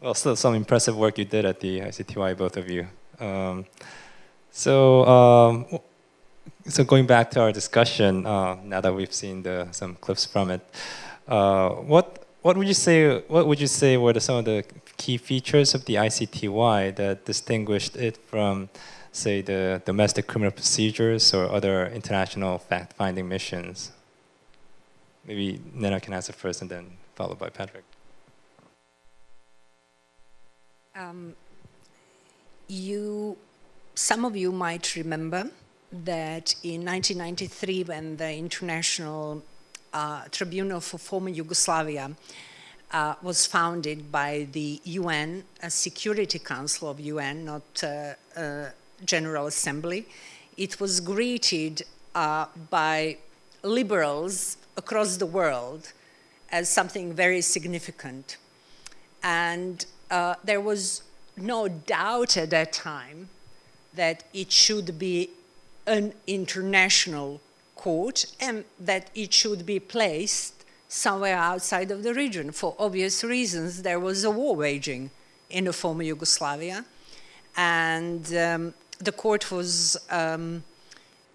well, still some impressive work you did at the ICTY, both of you. Um, so, um, so going back to our discussion, uh, now that we've seen the, some clips from it, uh, what what would you say? What would you say were the, some of the key features of the ICTY that distinguished it from, say, the domestic criminal procedures or other international fact-finding missions? Maybe Nina can answer first, and then followed by Patrick. Um, you, some of you might remember that in 1993, when the International uh, Tribunal for Former Yugoslavia uh, was founded by the UN, Security Council of UN, not uh, General Assembly, it was greeted uh, by liberals across the world as something very significant. And uh, there was no doubt at that time that it should be an international court and that it should be placed somewhere outside of the region. For obvious reasons, there was a war waging in the former Yugoslavia, and um, the court was um,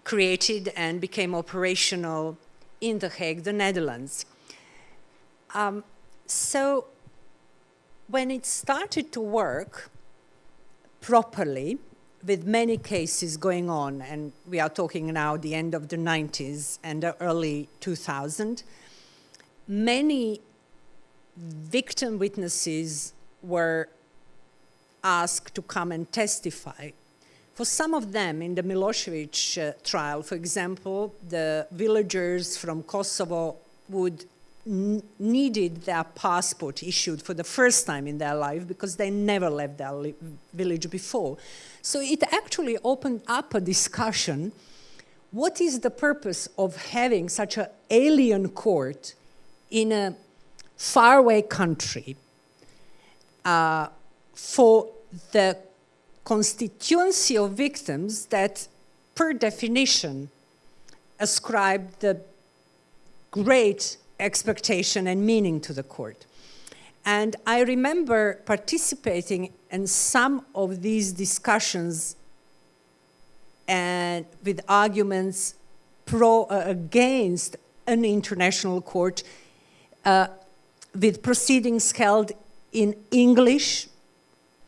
created and became operational in The Hague, the Netherlands. Um, so when it started to work properly, with many cases going on, and we are talking now the end of the 90s and the early 2000s, many victim witnesses were asked to come and testify. For some of them in the Milosevic uh, trial, for example, the villagers from Kosovo would needed their passport issued for the first time in their life because they never left their village before. So it actually opened up a discussion. What is the purpose of having such an alien court in a faraway country uh, for the constituency of victims that per definition ascribe the great expectation and meaning to the court. And I remember participating in some of these discussions and with arguments pro uh, against an international court uh, with proceedings held in English,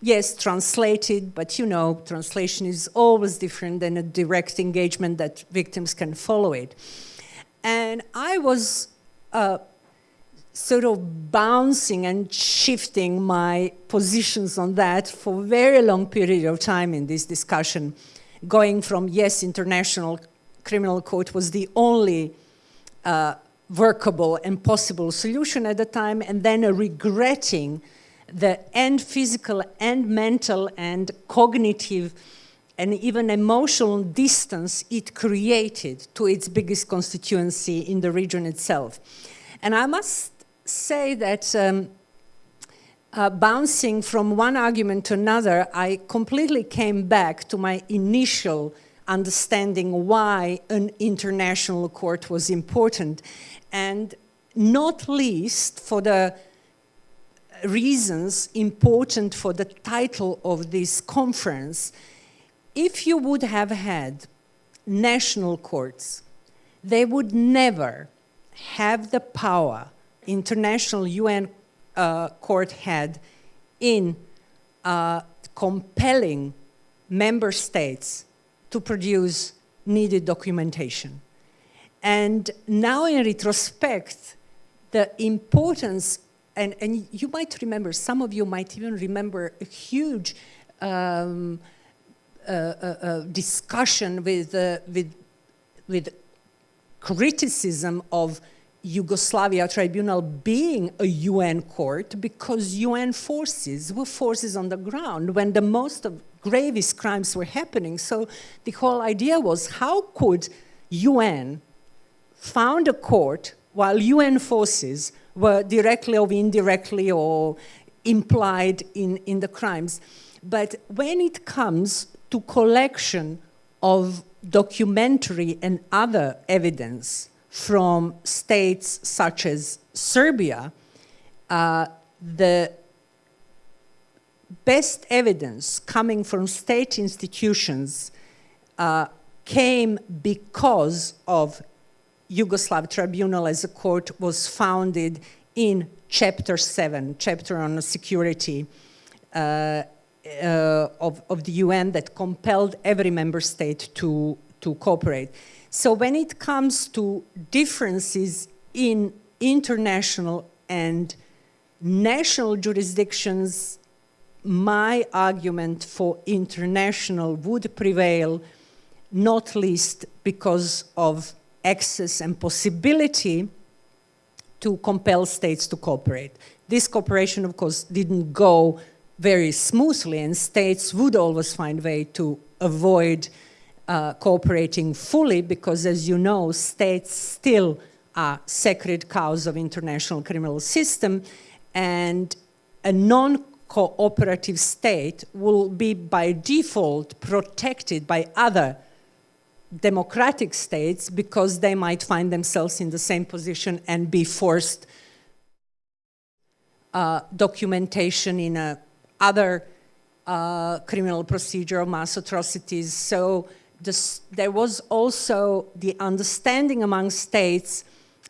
yes, translated, but you know, translation is always different than a direct engagement that victims can follow it. And I was uh, sort of bouncing and shifting my positions on that for a very long period of time in this discussion, going from, yes, international criminal court was the only uh, workable and possible solution at the time, and then regretting the and physical and mental and cognitive and even emotional distance it created to its biggest constituency in the region itself. And I must say that um, uh, bouncing from one argument to another, I completely came back to my initial understanding why an international court was important, and not least for the reasons important for the title of this conference, if you would have had national courts, they would never have the power international UN uh, court had in uh, compelling member states to produce needed documentation. And now in retrospect, the importance, and, and you might remember, some of you might even remember a huge um, discussion with, uh, with, with criticism of Yugoslavia tribunal being a UN court because UN forces were forces on the ground when the most of gravest crimes were happening. So the whole idea was how could UN found a court while UN forces were directly or indirectly or implied in, in the crimes. But when it comes to collection of documentary and other evidence from states such as Serbia, uh, the best evidence coming from state institutions uh, came because of Yugoslav Tribunal as a court was founded in Chapter 7, Chapter on Security uh, uh, of, of the UN that compelled every member state to, to cooperate. So when it comes to differences in international and national jurisdictions, my argument for international would prevail, not least because of access and possibility to compel states to cooperate. This cooperation, of course, didn't go very smoothly, and states would always find way to avoid uh, cooperating fully because, as you know, states still are sacred cows of international criminal system, and a non-cooperative state will be by default protected by other democratic states because they might find themselves in the same position and be forced uh, documentation in a other uh, criminal procedure of mass atrocities. So this, there was also the understanding among states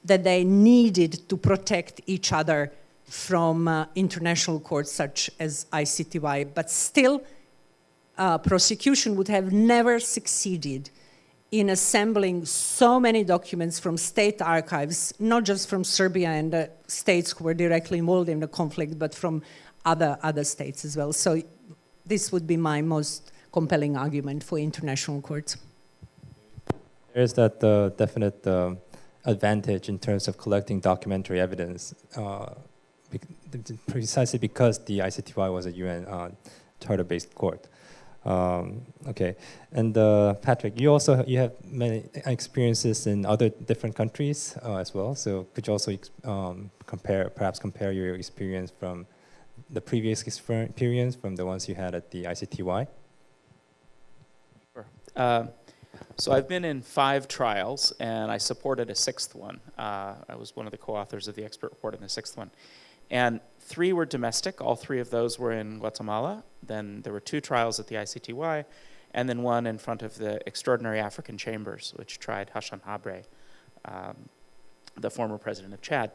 that they needed to protect each other from uh, international courts such as ICTY, but still uh, prosecution would have never succeeded in assembling so many documents from state archives, not just from Serbia and the states who were directly involved in the conflict, but from other, other states as well. So this would be my most compelling argument for international courts. There's that uh, definite uh, advantage in terms of collecting documentary evidence, uh, precisely because the ICTY was a UN uh, charter-based court. Um, okay, and uh, Patrick, you also you have many experiences in other different countries uh, as well. So could you also um, compare, perhaps compare your experience from the previous experience from the ones you had at the ICTY? Sure. Uh, so I've been in five trials, and I supported a sixth one. Uh, I was one of the co-authors of the expert report in the sixth one. And three were domestic. All three of those were in Guatemala. Then there were two trials at the ICTY, and then one in front of the Extraordinary African Chambers, which tried Hissène Habré, um, the former president of Chad.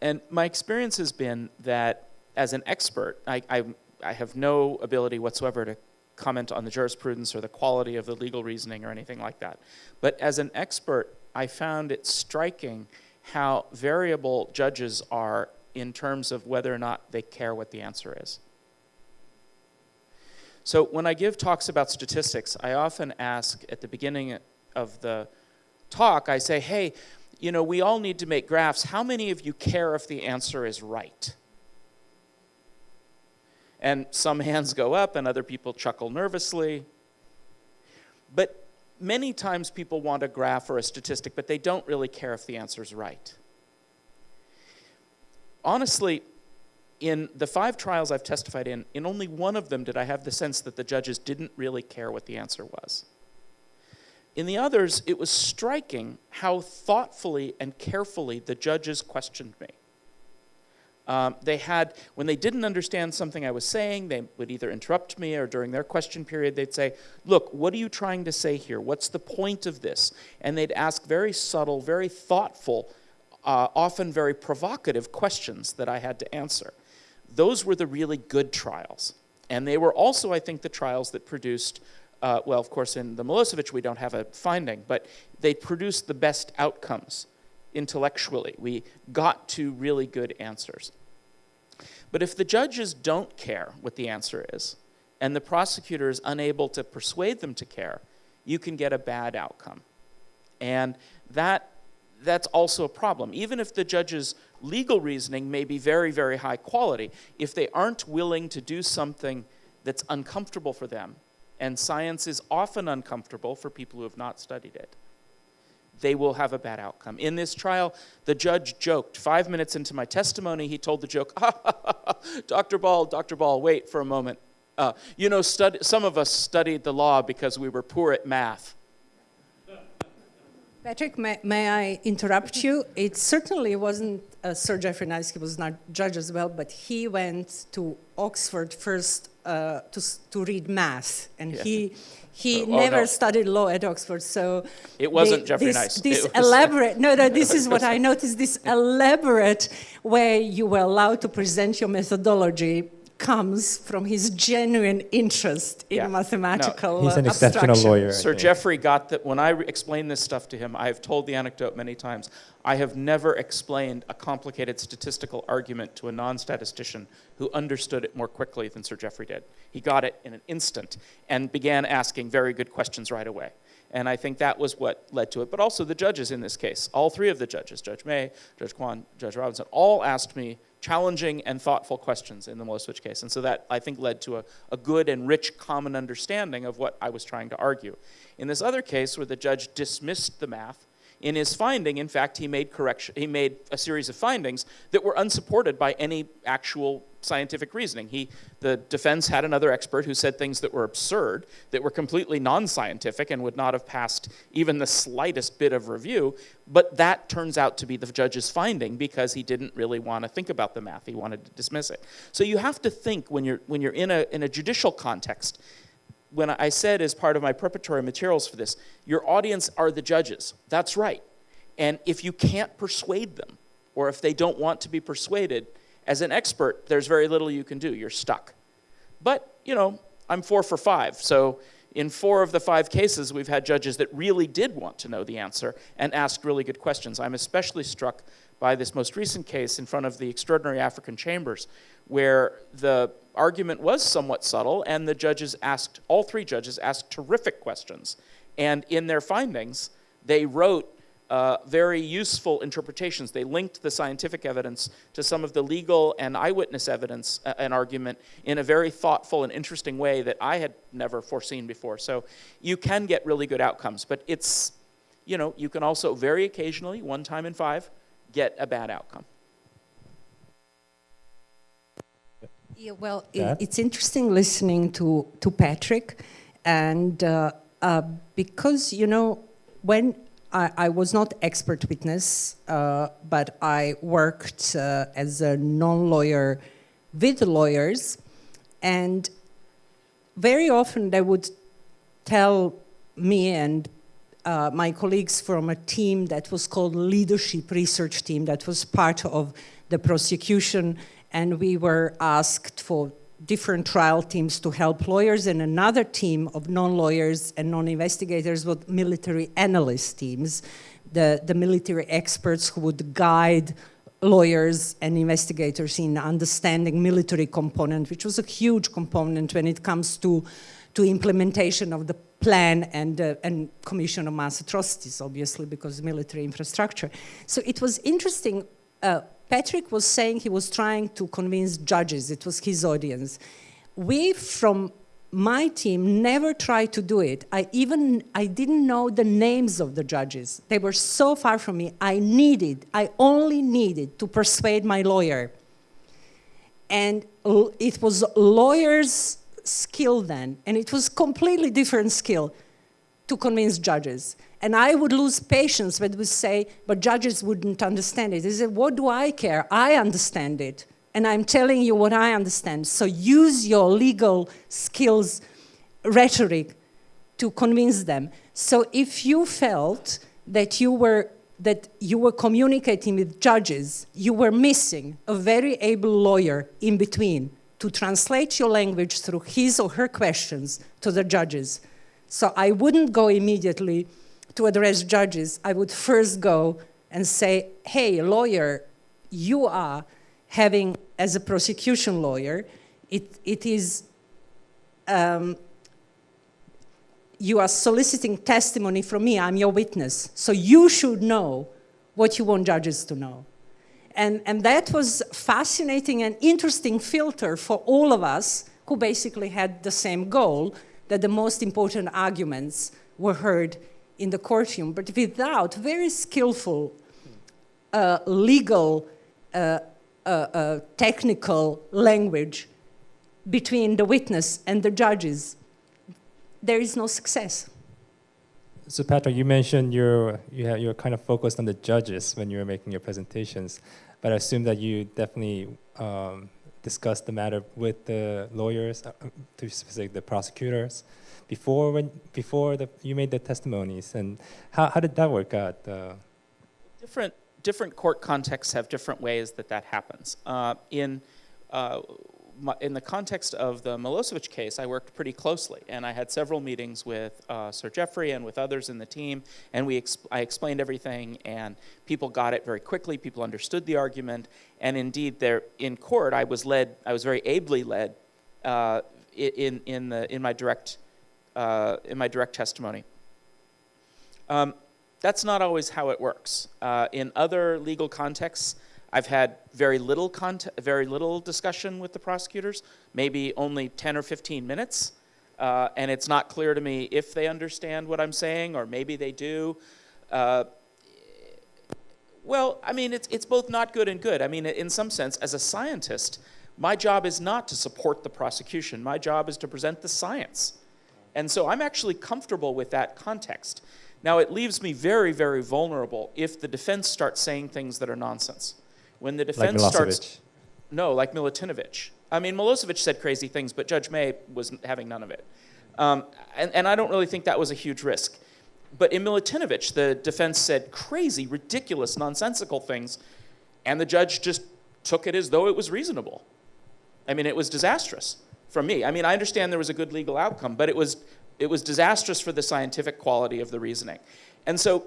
And my experience has been that as an expert, I, I, I have no ability whatsoever to comment on the jurisprudence or the quality of the legal reasoning or anything like that. But as an expert, I found it striking how variable judges are in terms of whether or not they care what the answer is. So when I give talks about statistics, I often ask at the beginning of the talk, I say, hey, you know, we all need to make graphs. How many of you care if the answer is right? And some hands go up and other people chuckle nervously. But many times people want a graph or a statistic, but they don't really care if the answer is right. Honestly, in the five trials I've testified in, in only one of them did I have the sense that the judges didn't really care what the answer was. In the others, it was striking how thoughtfully and carefully the judges questioned me. Um, they had, when they didn't understand something I was saying, they would either interrupt me or during their question period, they'd say, Look, what are you trying to say here? What's the point of this? And they'd ask very subtle, very thoughtful, uh, often very provocative questions that I had to answer. Those were the really good trials. And they were also, I think, the trials that produced, uh, well, of course, in the Milosevic, we don't have a finding, but they produced the best outcomes intellectually. We got to really good answers. But if the judges don't care what the answer is, and the prosecutor is unable to persuade them to care, you can get a bad outcome. And that, that's also a problem. Even if the judge's legal reasoning may be very, very high quality, if they aren't willing to do something that's uncomfortable for them, and science is often uncomfortable for people who have not studied it, they will have a bad outcome. In this trial, the judge joked. Five minutes into my testimony, he told the joke, Dr. Ball, Dr. Ball, wait for a moment. Uh, you know, some of us studied the law because we were poor at math. Patrick, may, may I interrupt you? It certainly wasn't uh, Sir Geoffrey Nice, he was not judge as well, but he went to Oxford first uh, to, to read math, and Yeah. he he Oh, never no. studied law at Oxford, so It wasn't Geoffrey this, Nice. This was- elaborate no, no, this is what I noticed. This elaborate way you were allowed to present your methodology comes from his genuine interest in Yeah. No. mathematical He's an uh, exceptional lawyer. Sir. Geoffrey got that when I re- explain this stuff to him, I have told the anecdote many times. I have never explained a complicated statistical argument to a non statistician who understood it more quickly than Sir Geoffrey did. He got it in an instant and began asking very good questions right away. And I think that was what led to it. But also the judges in this case, all three of the judges, Judge May, Judge Kwon, Judge Robinson, all asked me challenging and thoughtful questions in the Milosevic case. And so that, I think, led to a, a good and rich common understanding of what I was trying to argue. In this other case, where the judge dismissed the math, in his finding, in fact, he made correction. He made a series of findings that were unsupported by any actual scientific reasoning. He, the defense had another expert who said things that were absurd, that were completely non-scientific, and would not have passed even the slightest bit of review. But that turns out to be the judge's finding because he didn't really want to think about the math. He wanted to dismiss it. So you have to think when you're when you're in a in a judicial context when I said as part of my preparatory materials for this, your audience are the judges. That's right. And if you can't persuade them, or if they don't want to be persuaded, as an expert, there's very little you can do. You're stuck. But, you know, I'm four for five. So in four of the five cases, we've had judges that really did want to know the answer and asked really good questions. I'm especially struck by this most recent case in front of the Extraordinary African Chambers, where the argument was somewhat subtle, and the judges asked, all three judges asked terrific questions. And in their findings, they wrote uh, very useful interpretations. They linked the scientific evidence to some of the legal and eyewitness evidence uh, and argument in a very thoughtful and interesting way that I had never foreseen before. So you can get really good outcomes, but it's, you know, you can also very occasionally, one time in five, get a bad outcome. Yeah, well, it's interesting listening to, to Patrick, and uh, uh, because, you know, when I, I was not expert witness, uh, but I worked uh, as a non lawyer with lawyers, and very often they would tell me and uh, my colleagues from a team that was called leadership research team that was part of the prosecution and we were asked for different trial teams to help lawyers and another team of non-lawyers and non-investigators was military analyst teams the, the military experts who would guide lawyers and investigators in understanding military component which was a huge component when it comes to to implementation of the plan and, uh, and commission of mass atrocities, obviously, because military infrastructure. So it was interesting. Uh, Patrick was saying he was trying to convince judges. It was his audience. We, from my team, never tried to do it. I even, I didn't know the names of the judges. They were so far from me. I needed, I only needed to persuade my lawyer. And it was lawyers' skill then, and it was completely different skill to convince judges. And I would lose patience when would say, but judges wouldn't understand it. They said, what do I care? I understand it. And I'm telling you what I understand. So use your legal skills, rhetoric, to convince them. So if you felt that you were that you were communicating with judges, you were missing a very able lawyer in between to translate your language through his or her questions to the judges. So I wouldn't go immediately to address judges. I would first go and say, hey, lawyer, you are having, as a prosecution lawyer, it, it is, um, you are soliciting testimony from me, I'm your witness. So you should know what you want judges to know. And, and that was fascinating and interesting filter for all of us who basically had the same goal, that the most important arguments were heard in the courtroom, but without very skillful uh, legal, uh, uh, uh, technical language between the witness and the judges, there is no success. So Patrick, you mentioned you're you have, you're kind of focused on the judges when you were making your presentations, but I assume that you definitely um, discuss the matter with the lawyers, uh, to specific, the prosecutors, before when before the you made the testimonies, and how how did that work out? Uh, different different court contexts have different ways that that happens. Uh, in uh, in the context of the Milosevic case, I worked pretty closely, and I had several meetings with uh, Sir Geoffrey and with others in the team, and we exp I explained everything, and people got it very quickly. People understood the argument, and indeed, there in court, I was led. I was very ably led uh, in in the in my direct uh, in my direct testimony. Um, that's not always how it works. Uh, in other legal contexts, I've had very little, very little discussion with the prosecutors, maybe only 10 or 15 minutes, uh, and it's not clear to me if they understand what I'm saying, or maybe they do. Uh, well, I mean, it's, it's both not good and good. I mean, in some sense, as a scientist, my job is not to support the prosecution. My job is to present the science. And so I'm actually comfortable with that context. Now, it leaves me very, very vulnerable if the defense starts saying things that are nonsense. When the defense like starts. No, like Milutinovic. I mean, Milosevic said crazy things, but Judge May was having none of it. Um, and, and I don't really think that was a huge risk. But in Milutinovic, the defense said crazy, ridiculous, nonsensical things, and the judge just took it as though it was reasonable. I mean, it was disastrous for me. I mean, I understand there was a good legal outcome, but it was, it was disastrous for the scientific quality of the reasoning. And so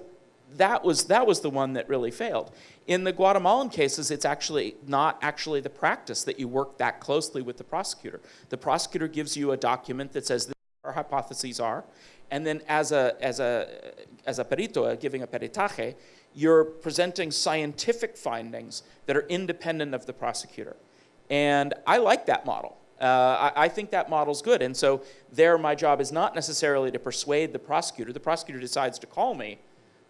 that was, that was the one that really failed. In the Guatemalan cases, it's actually not actually the practice that you work that closely with the prosecutor. The prosecutor gives you a document that says our hypotheses are, and then as a, as a, as a perito, uh, giving a peritaje, you're presenting scientific findings that are independent of the prosecutor. And I like that model. Uh, I, I, think that model's good. And so there, my job is not necessarily to persuade the prosecutor. The prosecutor decides to call me,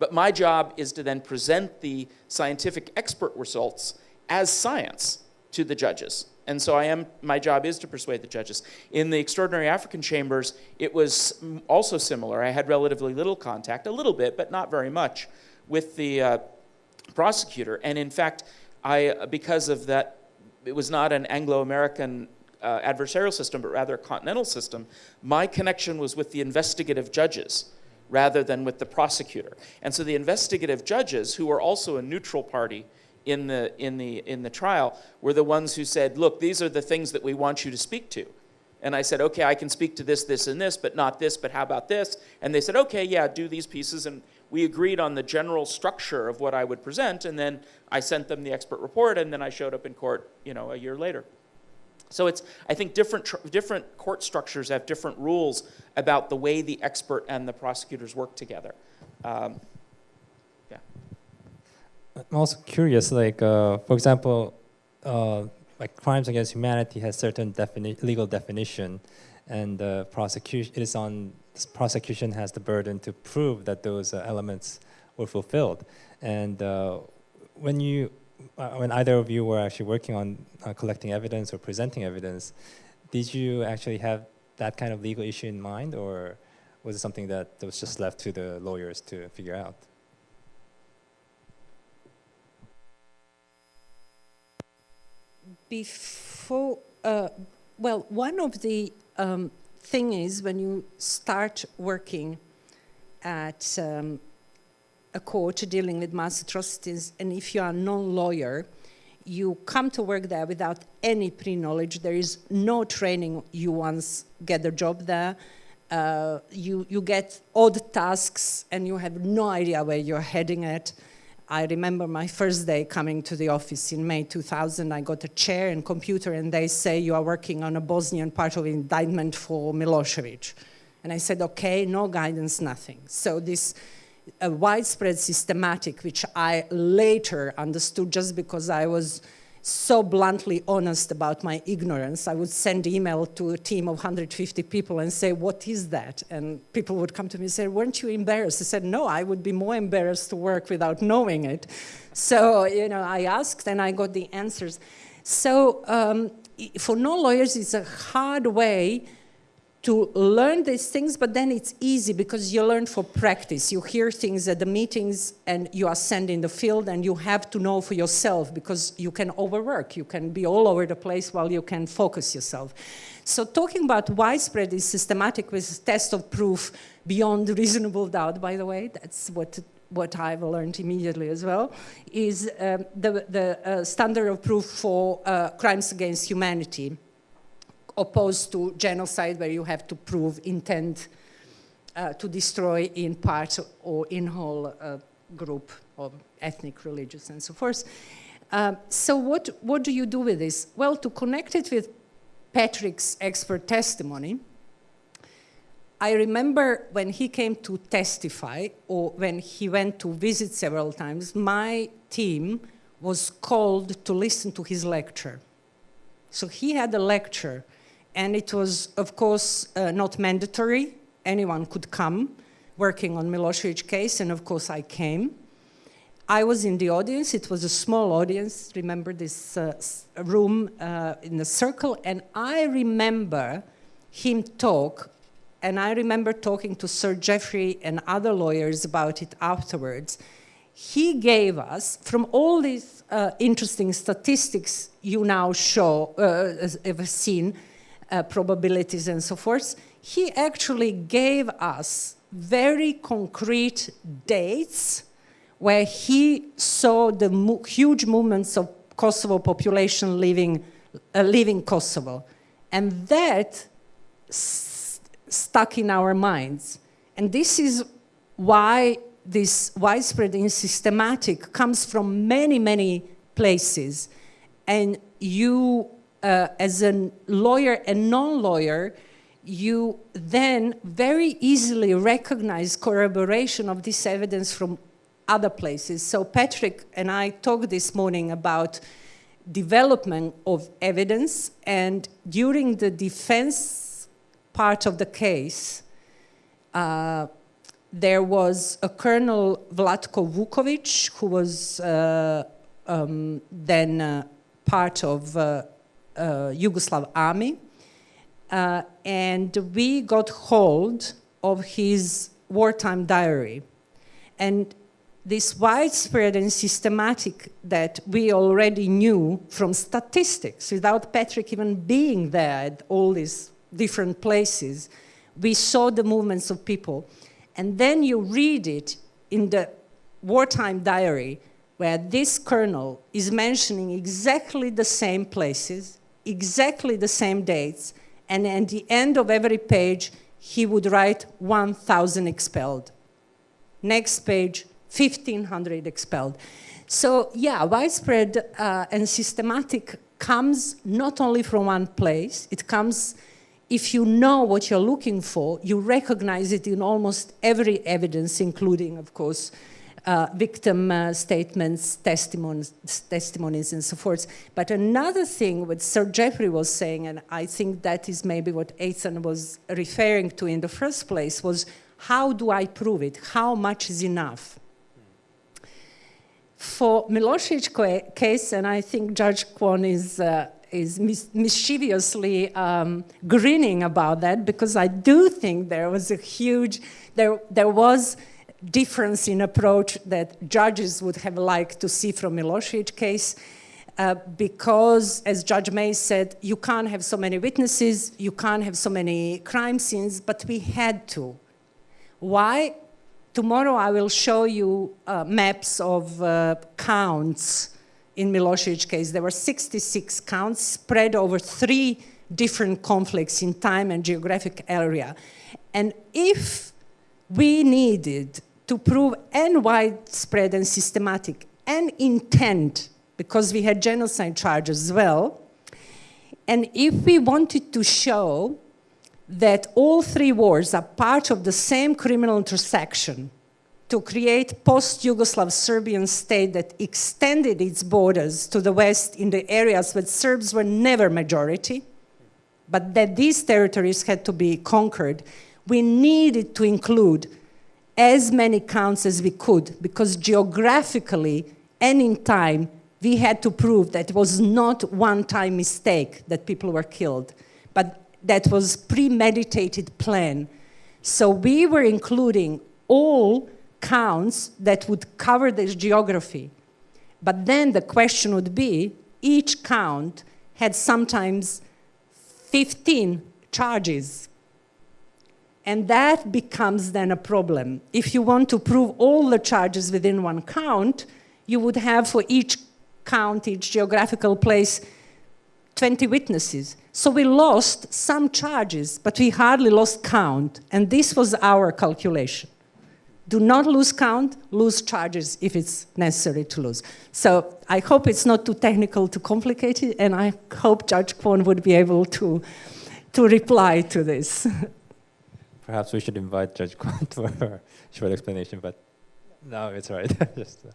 but my job is to then present the scientific expert results as science to the judges. And so I am, my job is to persuade the judges. In the Extraordinary African Chambers, it was also similar. I had relatively little contact, a little bit, but not very much, with the uh, prosecutor. And in fact, I, because of that, it was not an Anglo-American uh, adversarial system, but rather a continental system, my connection was with the investigative judges rather than with the prosecutor. And so the investigative judges, who were also a neutral party in the, in the, in the trial, were the ones who said, look, these are the things that we want you to speak to. And I said, okay, I can speak to this, this, and this, but not this, but how about this? And they said, okay, yeah, do these pieces. And we agreed on the general structure of what I would present, and then I sent them the expert report, and then I showed up in court, you know, a year later. So it's, I think different, different court structures have different rules about the way the expert and the prosecutors work together. Um, yeah. I'm also curious, like, uh, for example, uh, like crimes against humanity has certain defini legal definition, and uh, prosecution, it is on, prosecution has the burden to prove that those uh, elements were fulfilled. And uh, when you when either of you were actually working on uh, collecting evidence or presenting evidence, did you actually have that kind of legal issue in mind, or was it something that was just left to the lawyers to figure out? Before, uh, well, one of the um, thing is when you start working at um, a court dealing with mass atrocities, and if you are a non-lawyer, you come to work there without any pre-knowledge. There is no training you once get a job there. Uh, you, you get odd tasks and you have no idea where you're heading at. I remember my first day coming to the office in May 2000. I got a chair and computer and they say you are working on a Bosnian part of indictment for Milosevic. And I said, okay, no guidance, nothing. So this a widespread systematic, which I later understood just because I was so bluntly honest about my ignorance. I would send email to a team of 150 people and say, what is that? And people would come to me and say, weren't you embarrassed? I said, no, I would be more embarrassed to work without knowing it. So, you know, I asked and I got the answers. So um, for non-lawyers, it's a hard way to learn these things, but then it's easy because you learn for practice. You hear things at the meetings and you are sent in the field and you have to know for yourself because you can overwork. You can be all over the place while you can focus yourself. So talking about widespread is systematic with test of proof beyond reasonable doubt, by the way, that's what what I've learned immediately as well, is um, the, the uh, standard of proof for uh, crimes against humanity opposed to genocide where you have to prove intent uh, to destroy in part or in whole uh, group of ethnic, religious, and so forth. Uh, so what, what do you do with this? Well, to connect it with Patrick's expert testimony, I remember when he came to testify or when he went to visit several times, my team was called to listen to his lecture. So he had a lecture and it was, of course, uh, not mandatory. Anyone could come working on Milosevic case, and of course I came. I was in the audience. It was a small audience. Remember this uh, room uh, in a circle, and I remember him talk, and I remember talking to Sir Geoffrey and other lawyers about it afterwards. He gave us, from all these uh, interesting statistics you now show, uh, have seen, uh, probabilities and so forth, he actually gave us very concrete dates where he saw the mo huge movements of Kosovo population leaving, uh, leaving Kosovo. And that stuck in our minds. And this is why this widespread and systematic comes from many, many places. And you uh, as a lawyer and non-lawyer, you then very easily recognize corroboration of this evidence from other places. So Patrick and I talked this morning about development of evidence and during the defense part of the case, uh, there was a Colonel Vlatko Vukovic who was uh, um, then uh, part of uh, Yugoslav army. Uh, and we got hold of his wartime diary. And this widespread and systematic that we already knew from statistics, without Patrick even being there at all these different places, we saw the movements of people. And then you read it in the wartime diary, where this colonel is mentioning exactly the same places, exactly the same dates, and at the end of every page, he would write 1,000 expelled. Next page, 1,500 expelled. So yeah, widespread uh, and systematic comes not only from one place, it comes, if you know what you're looking for, you recognize it in almost every evidence, including, of course, uh, victim uh, statements, testimonies, testimonies, and so forth. But another thing what Sir Geoffrey was saying, and I think that is maybe what Ethan was referring to in the first place, was how do I prove it? How much is enough? For Milosevic case, and I think Judge Kwon is uh, is mis mischievously um, grinning about that because I do think there was a huge, there, there was difference in approach that judges would have liked to see from Milosevic case uh, because, as Judge May said, you can't have so many witnesses, you can't have so many crime scenes, but we had to. Why? Tomorrow I will show you uh, maps of uh, counts in Milosevic case. There were 66 counts spread over three different conflicts in time and geographic area. And if we needed to prove and widespread and systematic and intent, because we had genocide charges as well. And if we wanted to show that all three wars are part of the same criminal intersection to create post-Yugoslav Serbian state that extended its borders to the west in the areas where Serbs were never majority, but that these territories had to be conquered, we needed to include as many counts as we could because geographically and in time we had to prove that it was not one-time mistake that people were killed. But that was premeditated plan. So we were including all counts that would cover this geography. But then the question would be, each count had sometimes 15 charges. And that becomes then a problem. If you want to prove all the charges within one count, you would have for each count, each geographical place, 20 witnesses. So we lost some charges, but we hardly lost count. And this was our calculation. Do not lose count, lose charges if it's necessary to lose. So I hope it's not too technical, too complicated, and I hope Judge Kwon would be able to, to reply to this. Perhaps we should invite Judge Kwon for a short explanation, but no, it's all right. Just,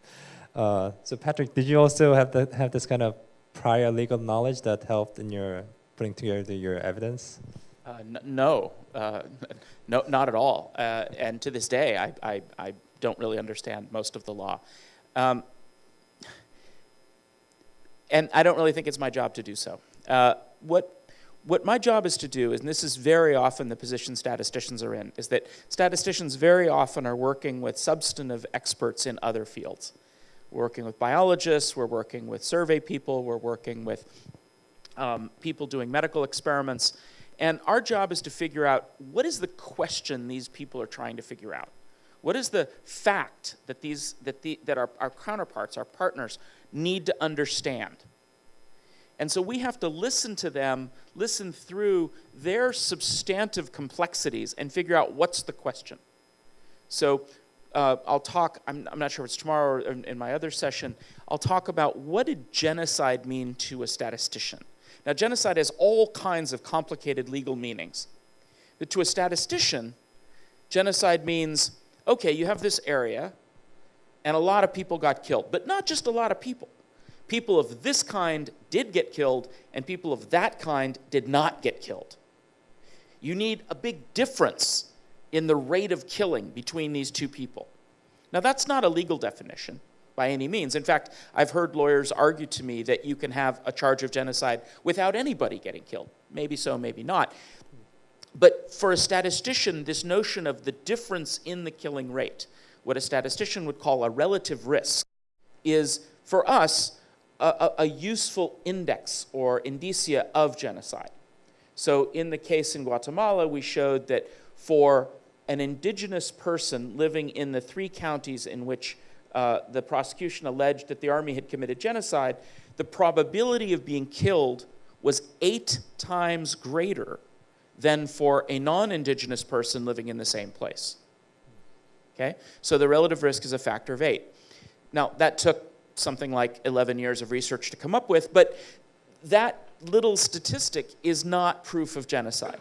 uh, so Patrick, did you also have, the, have this kind of prior legal knowledge that helped in your putting together your evidence? Uh, no, uh, no, not at all. Uh, and to this day, I, I, I, don't really understand most of the law. Um, and I don't really think it's my job to do so. Uh, what, what my job is to do, and this is very often the position statisticians are in, is that statisticians very often are working with substantive experts in other fields. We're working with biologists, we're working with survey people, we're working with um, people doing medical experiments. And our job is to figure out what is the question these people are trying to figure out? What is the fact that, these, that, the, that our, our counterparts, our partners, need to understand? And so we have to listen to them, listen through their substantive complexities, and figure out what's the question. So uh, I'll talk, I'm, I'm, not sure if it's tomorrow or in, in my other session, I'll talk about what did genocide mean to a statistician? Now, genocide has all kinds of complicated legal meanings. But to a statistician, genocide means okay, you have this area, and a lot of people got killed, but not just a lot of people. People of this kind did get killed, and people of that kind did not get killed. You need a big difference in the rate of killing between these two people. Now, that's not a legal definition by any means. In fact, I've heard lawyers argue to me that you can have a charge of genocide without anybody getting killed. Maybe so, maybe not. But for a statistician, this notion of the difference in the killing rate, what a statistician would call a relative risk, is for us a, a, useful index or indicia of genocide. So in the case in Guatemala, we showed that for an indigenous person living in the three counties in which uh, the prosecution alleged that the army had committed genocide, the probability of being killed was eight times greater than for a non-indigenous person living in the same place. Okay, so the relative risk is a factor of eight. Now that took something like 11 years of research to come up with, but that little statistic is not proof of genocide.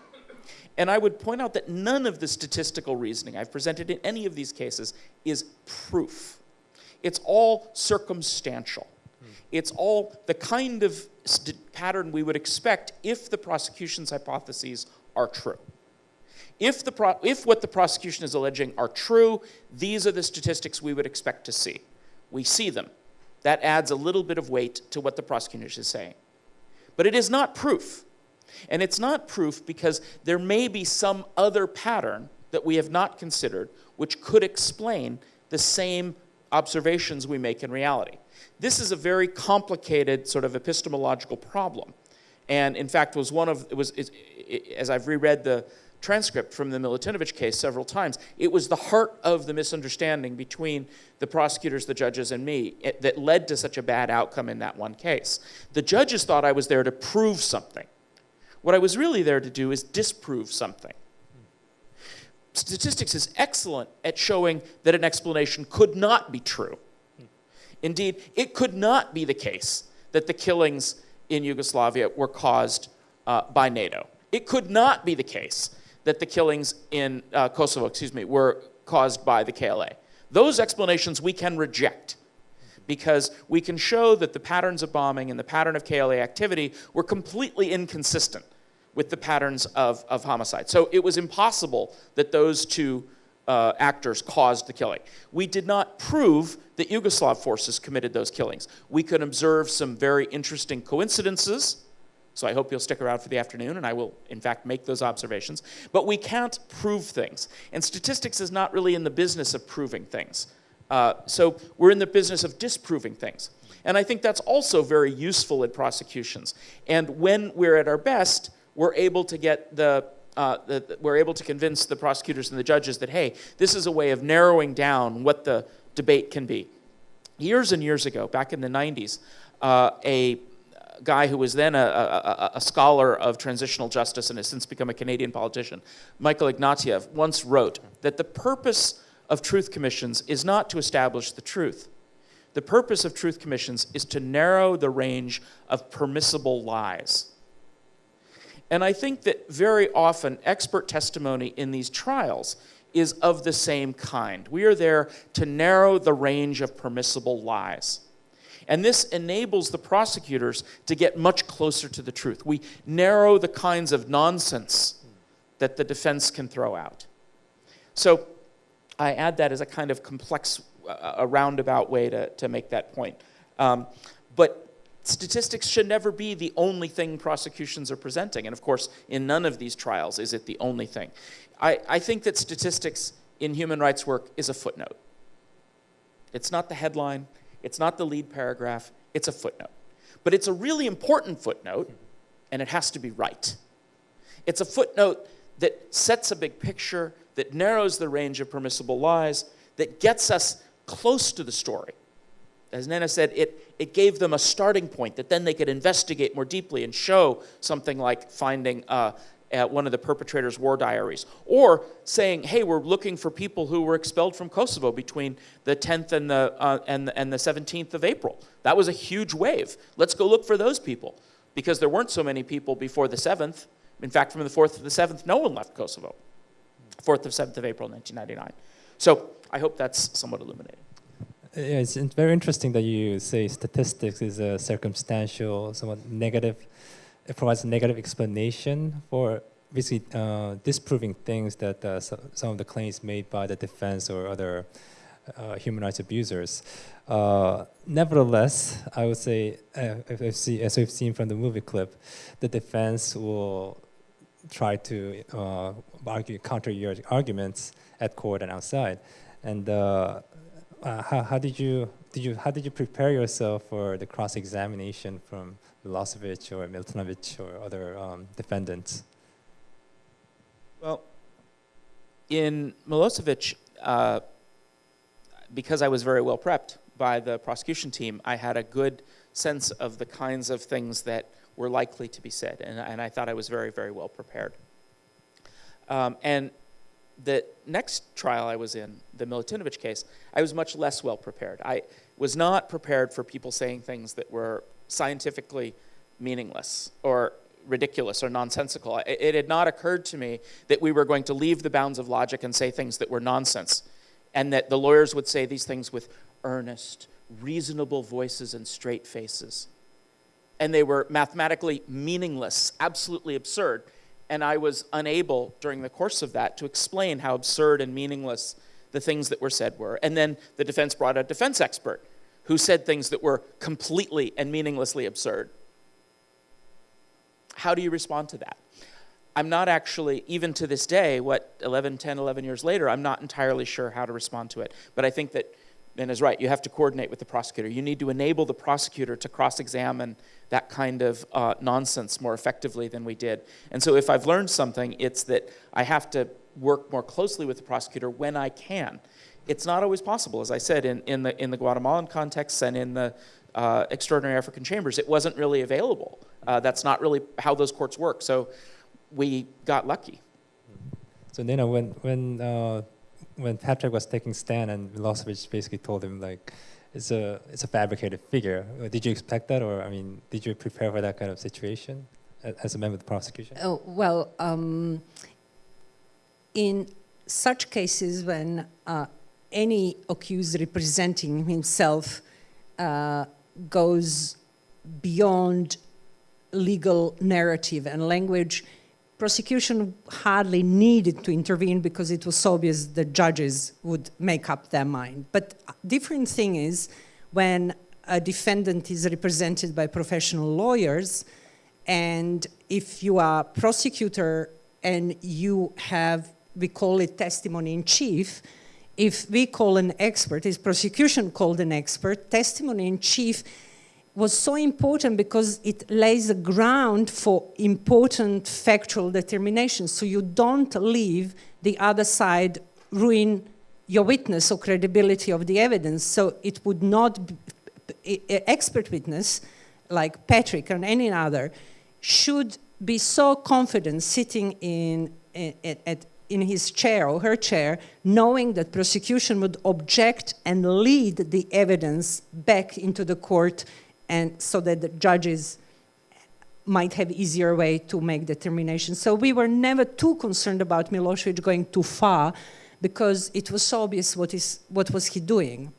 And I would point out that none of the statistical reasoning I've presented in any of these cases is proof. It's all circumstantial. It's all the kind of pattern we would expect if the prosecution's hypotheses are true. If, the if what the prosecution is alleging are true, these are the statistics we would expect to see. We see them. That adds a little bit of weight to what the prosecution is saying. But it is not proof. And it's not proof because there may be some other pattern that we have not considered which could explain the same observations we make in reality. This is a very complicated sort of epistemological problem. And in fact, was one of, it was, it, it, as I've reread the transcript from the Milutinovic case several times, it was the heart of the misunderstanding between the prosecutors, the judges, and me it, that led to such a bad outcome in that one case. The judges thought I was there to prove something. What I was really there to do is disprove something statistics is excellent at showing that an explanation could not be true. Indeed, it could not be the case that the killings in Yugoslavia were caused uh, by NATO. It could not be the case that the killings in uh, Kosovo, excuse me, were caused by the KLA. Those explanations we can reject because we can show that the patterns of bombing and the pattern of KLA activity were completely inconsistent with the patterns of, of homicide. So it was impossible that those two uh, actors caused the killing. We did not prove that Yugoslav forces committed those killings. We could observe some very interesting coincidences So I hope you'll stick around for the afternoon, and I will, in fact, make those observations. But we can't prove things. And statistics is not really in the business of proving things. Uh, so we're in the business of disproving things. And I think that's also very useful in prosecutions. And when we're at our best, we're able to get the, uh, we're able to convince the prosecutors and the judges that, hey, this is a way of narrowing down what the debate can be. Years and years ago, back in the 90s, uh, a guy who was then a, a, a, scholar of transitional justice and has since become a Canadian politician, Michael Ignatieff, once wrote that the purpose of truth commissions is not to establish the truth. The purpose of truth commissions is to narrow the range of permissible lies. And I think that very often expert testimony in these trials is of the same kind. We are there to narrow the range of permissible lies. And this enables the prosecutors to get much closer to the truth. We narrow the kinds of nonsense that the defense can throw out. So I add that as a kind of complex, uh, a roundabout way to, to make that point. Um, but statistics should never be the only thing prosecutions are presenting. And of course, in none of these trials is it the only thing. I, I think that statistics in human rights work is a footnote. It's not the headline, it's not the lead paragraph, it's a footnote. But it's a really important footnote, and it has to be right. It's a footnote that sets a big picture, that narrows the range of permissible lies, that gets us close to the story. As Nena said, it, it gave them a starting point that then they could investigate more deeply and show something like finding uh, at one of the perpetrators' war diaries, or saying, "Hey, we're looking for people who were expelled from Kosovo between the 10th and the uh, and and the 17th of April. That was a huge wave. Let's go look for those people, because there weren't so many people before the 7th. In fact, from the 4th to the 7th, no one left Kosovo. 4th of 7th of April, 1999. So I hope that's somewhat illuminating. Yeah, it's very interesting that you say statistics is a circumstantial, somewhat negative it provides a negative explanation for basically uh, disproving things that uh, so, some of the claims made by the defense or other uh, human rights abusers. Uh, nevertheless, I would say, uh, as we've seen from the movie clip, the defense will try to uh, argue, counter your arguments at court and outside. And how, how did you did you how did you prepare yourself for the cross examination from Milosevic or Milutinovic or other um, defendants? Well, in Milosevic, uh, because I was very well prepped by the prosecution team, I had a good sense of the kinds of things that were likely to be said, and, and I thought I was very, very well prepared. Um, and the next trial I was in, the Milutinovic case, I was much less well prepared. I was not prepared for people saying things that were scientifically meaningless or ridiculous or nonsensical. It, it, had not occurred to me that we were going to leave the bounds of logic and say things that were nonsense, and that the lawyers would say these things with earnest, reasonable voices and straight faces. And they were mathematically meaningless, absolutely absurd. And I was unable during the course of that to explain how absurd and meaningless the things that were said were. And then the defense brought a defense expert who said things that were completely and meaninglessly absurd. How do you respond to that? I'm not actually, even to this day, what, 11, 10, 11 years later, I'm not entirely sure how to respond to it. But I think that Ben is right. You have to coordinate with the prosecutor. You need to enable the prosecutor to cross examine that kind of uh, nonsense more effectively than we did. And so, if I've learned something, it's that I have to work more closely with the prosecutor when I can it's not always possible. As I said, in, in, the, in the Guatemalan context and in the uh, extraordinary African chambers, it wasn't really available. Uh, that's not really how those courts work. So we got lucky. So Nena, when when uh, when Patrick was taking stand and Milosevic basically told him like it's a it's a fabricated figure, did you expect that, or I mean, did you prepare for that kind of situation as a member of the prosecution? Oh, well, um, in such cases when uh, any accused representing himself uh, goes beyond legal narrative and language, prosecution hardly needed to intervene because it was obvious the judges would make up their mind. But different thing is when a defendant is represented by professional lawyers And if you are prosecutor and you have, we call it testimony in chief, if we call an expert, if prosecution called an expert, testimony in chief was so important because it lays the ground for important factual determinations. So you don't leave the other side ruin your witness or credibility of the evidence. So it would not, be, expert witness like Patrick or any other should be so confident sitting in, in, at, in his chair or her chair, knowing that prosecution would object and lead the evidence back into the court and so that the judges might have easier way to make determinations. So we were never too concerned about Milosevic going too far because it was so obvious what, is, what was he doing.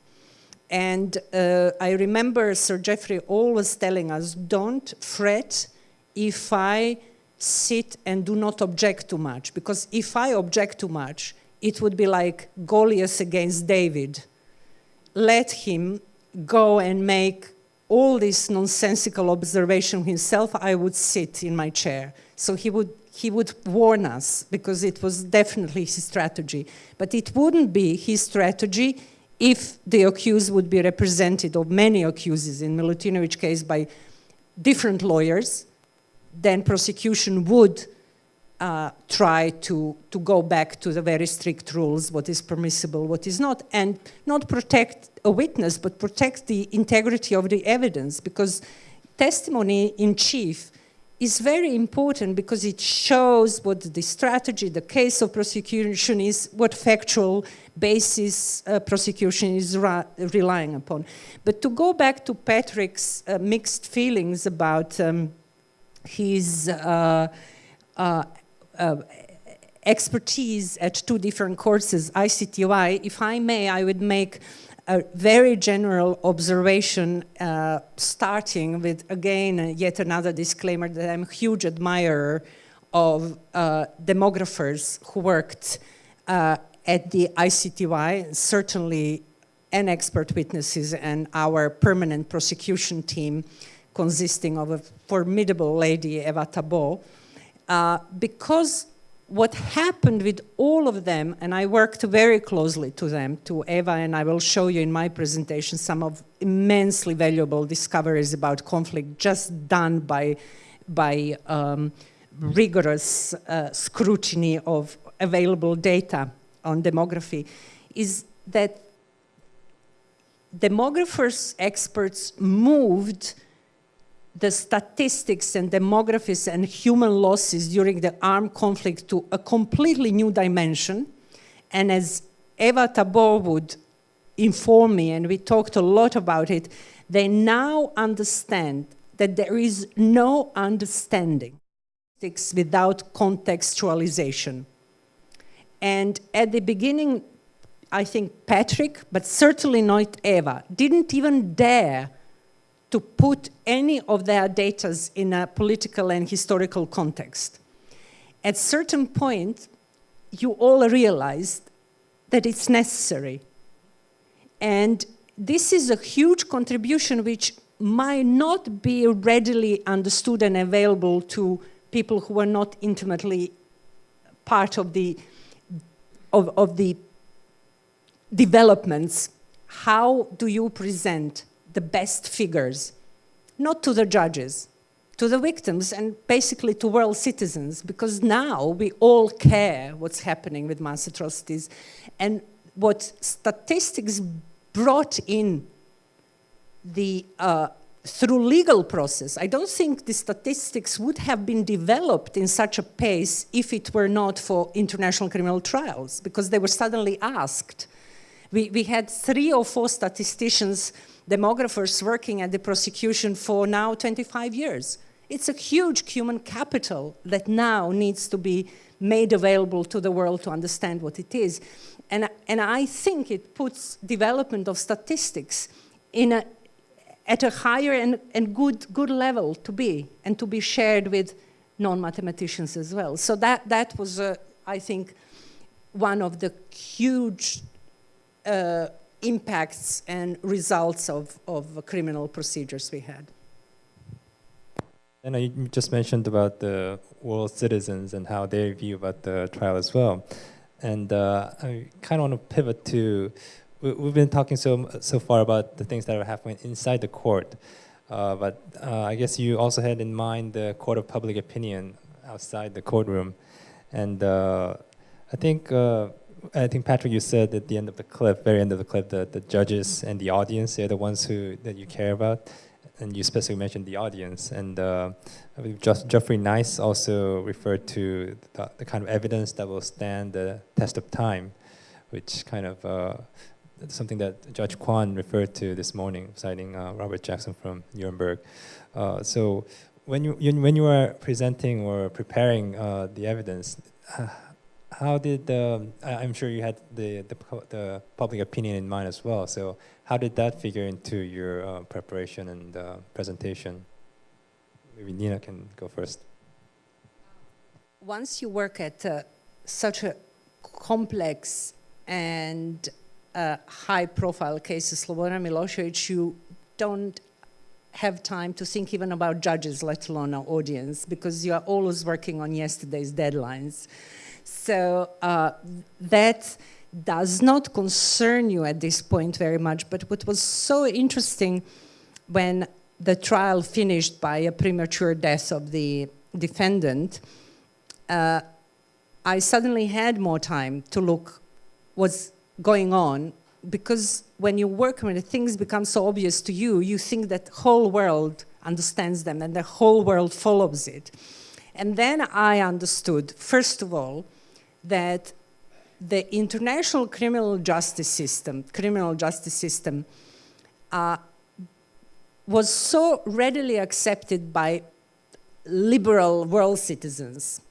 And uh, I remember Sir Geoffrey always telling us, don't fret if I sit and do not object too much, because if I object too much, it would be like Goliath against David. Let him go and make all this nonsensical observation himself, I would sit in my chair. So he would, he would warn us because it was definitely his strategy. But it wouldn't be his strategy if the accused would be represented, or many accusers in Milutinovic case, by different lawyers, then prosecution would uh, try to, to go back to the very strict rules, what is permissible, what is not, and not protect a witness, but protect the integrity of the evidence, because testimony in chief is very important because it shows what the strategy, the case of prosecution is, what factual basis uh, prosecution is relying upon. But to go back to Patrick's uh, mixed feelings about um, his uh, uh uh, expertise at two different courses, ICTY, if I may, I would make a very general observation, uh, starting with, again, yet another disclaimer that I'm a huge admirer of uh, demographers who worked uh, at the ICTY, certainly and expert witnesses and our permanent prosecution team consisting of a formidable lady, Eva Tabeau, uh, because what happened with all of them, and I worked very closely to them, to Eva, and I will show you in my presentation some of immensely valuable discoveries about conflict just done by, by um, rigorous uh, scrutiny of available data on demography, is that demographers, experts moved the statistics and demographics and human losses during the armed conflict to a completely new dimension. And as Eva Tabeau would inform me, and we talked a lot about it, they now understand that there is no understanding without contextualization. And at the beginning, I think Patrick, but certainly not Eva, didn't even dare to put any of their data in a political and historical context. At certain point, you all realized that it's necessary. And this is a huge contribution which might not be readily understood and available to people who are not intimately part of the, of, of the developments. How do you present the best figures, not to the judges, to the victims and basically to world citizens, because now we all care what's happening with mass atrocities. And what statistics brought in the uh, through legal process, I don't think the statistics would have been developed in such a pace if it were not for international criminal trials, because they were suddenly asked. We, we had three or four statisticians demographers working at the prosecution for now 25 years. It's a huge human capital that now needs to be made available to the world to understand what it is. And, and I think it puts development of statistics in a, at a higher and, and good, good level to be, and to be shared with non-mathematicians as well. So that, that was, uh, I think, one of the huge uh, impacts and results of, of criminal procedures we had. And you just mentioned about the world citizens and how they view about the trial as well. And uh, I kind of want to pivot to, we, we've been talking so, so far about the things that are happening inside the court. Uh, but uh, I guess you also had in mind the court of public opinion outside the courtroom. And uh, I think uh, I think Patrick, you said at the end of the clip, very end of the clip, that the judges and the audience they're the ones who that you care about, and you specifically mentioned the audience. And uh, I believe Just, Geoffrey Nice also referred to the, the, kind of evidence that will stand the test of time, which kind of uh, something that Judge Kwon referred to this morning, citing uh, Robert Jackson from Nuremberg. Uh, so when you, when you were presenting or preparing uh, the evidence how did um, I'm sure you had the, the, the public opinion in mind as well. So how did that figure into your uh, preparation and uh, presentation? Maybe Nina can go first. Once you work at uh, such a complex and uh, high-profile case of Slobodan Milosevic, you don't have time to think even about judges, let alone our audience, because you are always working on yesterday's deadlines. So uh, that does not concern you at this point very much. But what was so interesting when the trial finished by a premature death of the defendant, uh, I suddenly had more time to look what's going on because when you work when things become so obvious to you, you think that the whole world understands them and the whole world follows it. And then I understood, first of all, that the international criminal justice system, criminal justice system, uh, was so readily accepted by liberal world citizens,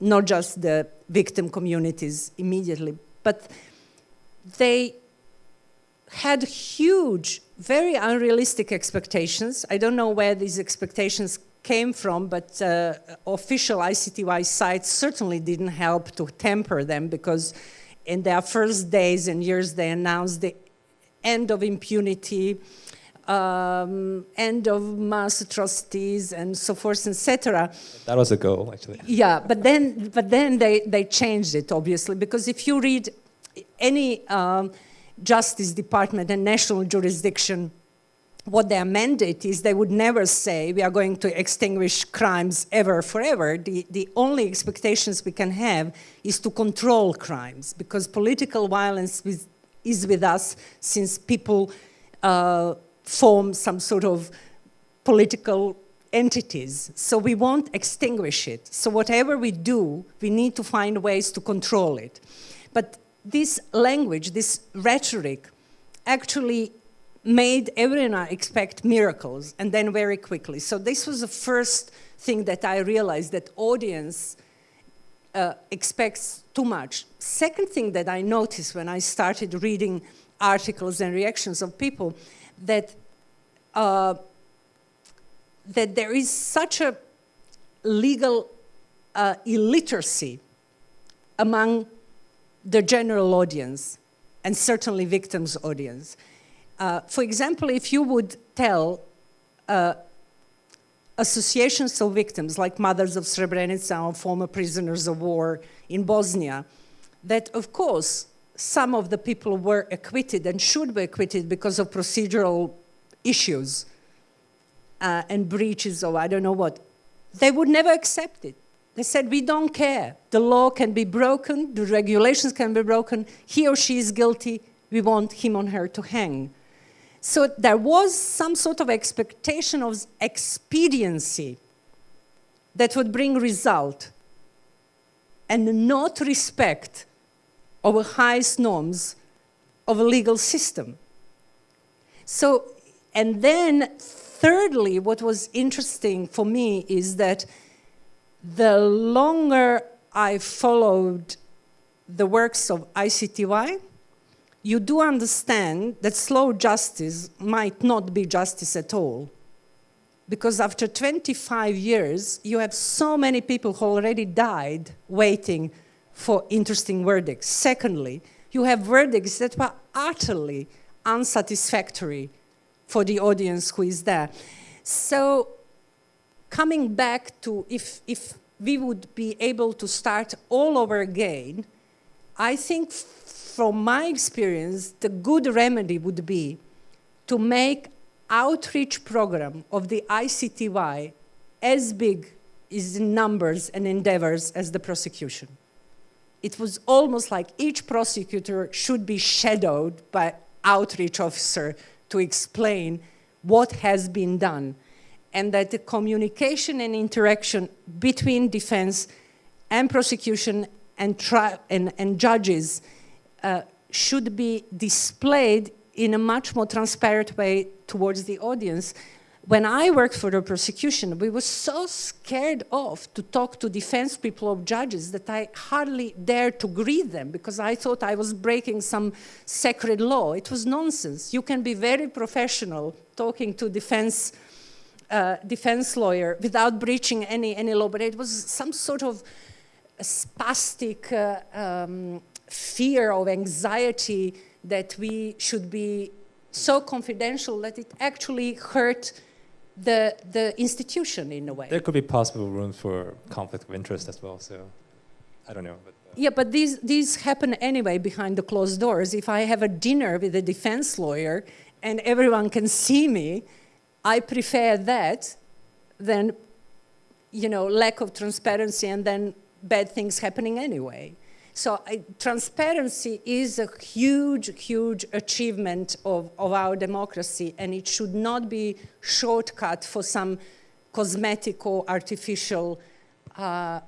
not just the victim communities immediately, but they had huge, very unrealistic expectations. I don't know where these expectations came from, but uh, official ICTY sites certainly didn't help to temper them because in their first days and years they announced the end of impunity, um, end of mass atrocities and so forth, etc. That was a goal, actually. Yeah, but then, but then they, they changed it, obviously, because if you read any um, Justice Department and national jurisdiction what their mandate is, they would never say we are going to extinguish crimes ever forever. The, the only expectations we can have is to control crimes because political violence is, is with us since people uh, form some sort of political entities. So we won't extinguish it. So whatever we do, we need to find ways to control it. But this language, this rhetoric, actually made everyone expect miracles and then very quickly. So this was the first thing that I realized that audience uh, expects too much. Second thing that I noticed when I started reading articles and reactions of people that uh, that there is such a legal uh, illiteracy among the general audience and certainly victims audience uh, for example, if you would tell uh, associations of victims like Mothers of Srebrenica or former prisoners of war in Bosnia, that of course some of the people were acquitted and should be acquitted because of procedural issues uh, and breaches of I don't know what, they would never accept it. They said, we don't care. The law can be broken, the regulations can be broken, he or she is guilty, we want him or her to hang. So there was some sort of expectation of expediency that would bring result and not respect the highest norms of a legal system. So, and then thirdly, what was interesting for me is that the longer I followed the works of ICTY, you do understand that slow justice might not be justice at all. Because after 25 years, you have so many people who already died waiting for interesting verdicts. Secondly, you have verdicts that were utterly unsatisfactory for the audience who is there. So coming back to if, if we would be able to start all over again, I think from my experience, the good remedy would be to make outreach program of the ICTY as big is in numbers and endeavors as the prosecution. It was almost like each prosecutor should be shadowed by outreach officer to explain what has been done and that the communication and interaction between defense and prosecution and, and, and judges uh, should be displayed in a much more transparent way towards the audience when I worked for the prosecution, we were so scared off to talk to defense people or judges that I hardly dared to greet them because I thought I was breaking some sacred law. It was nonsense. You can be very professional talking to defense uh, defense lawyer without breaching any, any law, but it was some sort of spastic uh, um, fear of anxiety that we should be so confidential that it actually hurt the, the institution in a way. There could be possible room for conflict of interest as well, so I don't know. But, uh. Yeah, but these, these happen anyway behind the closed doors. If I have a dinner with a defense lawyer and everyone can see me, I prefer that than, you know, lack of transparency and then bad things happening anyway. So uh, transparency is a huge, huge achievement of, of our democracy, and it should not be shortcut for some cosmetic or artificial uh,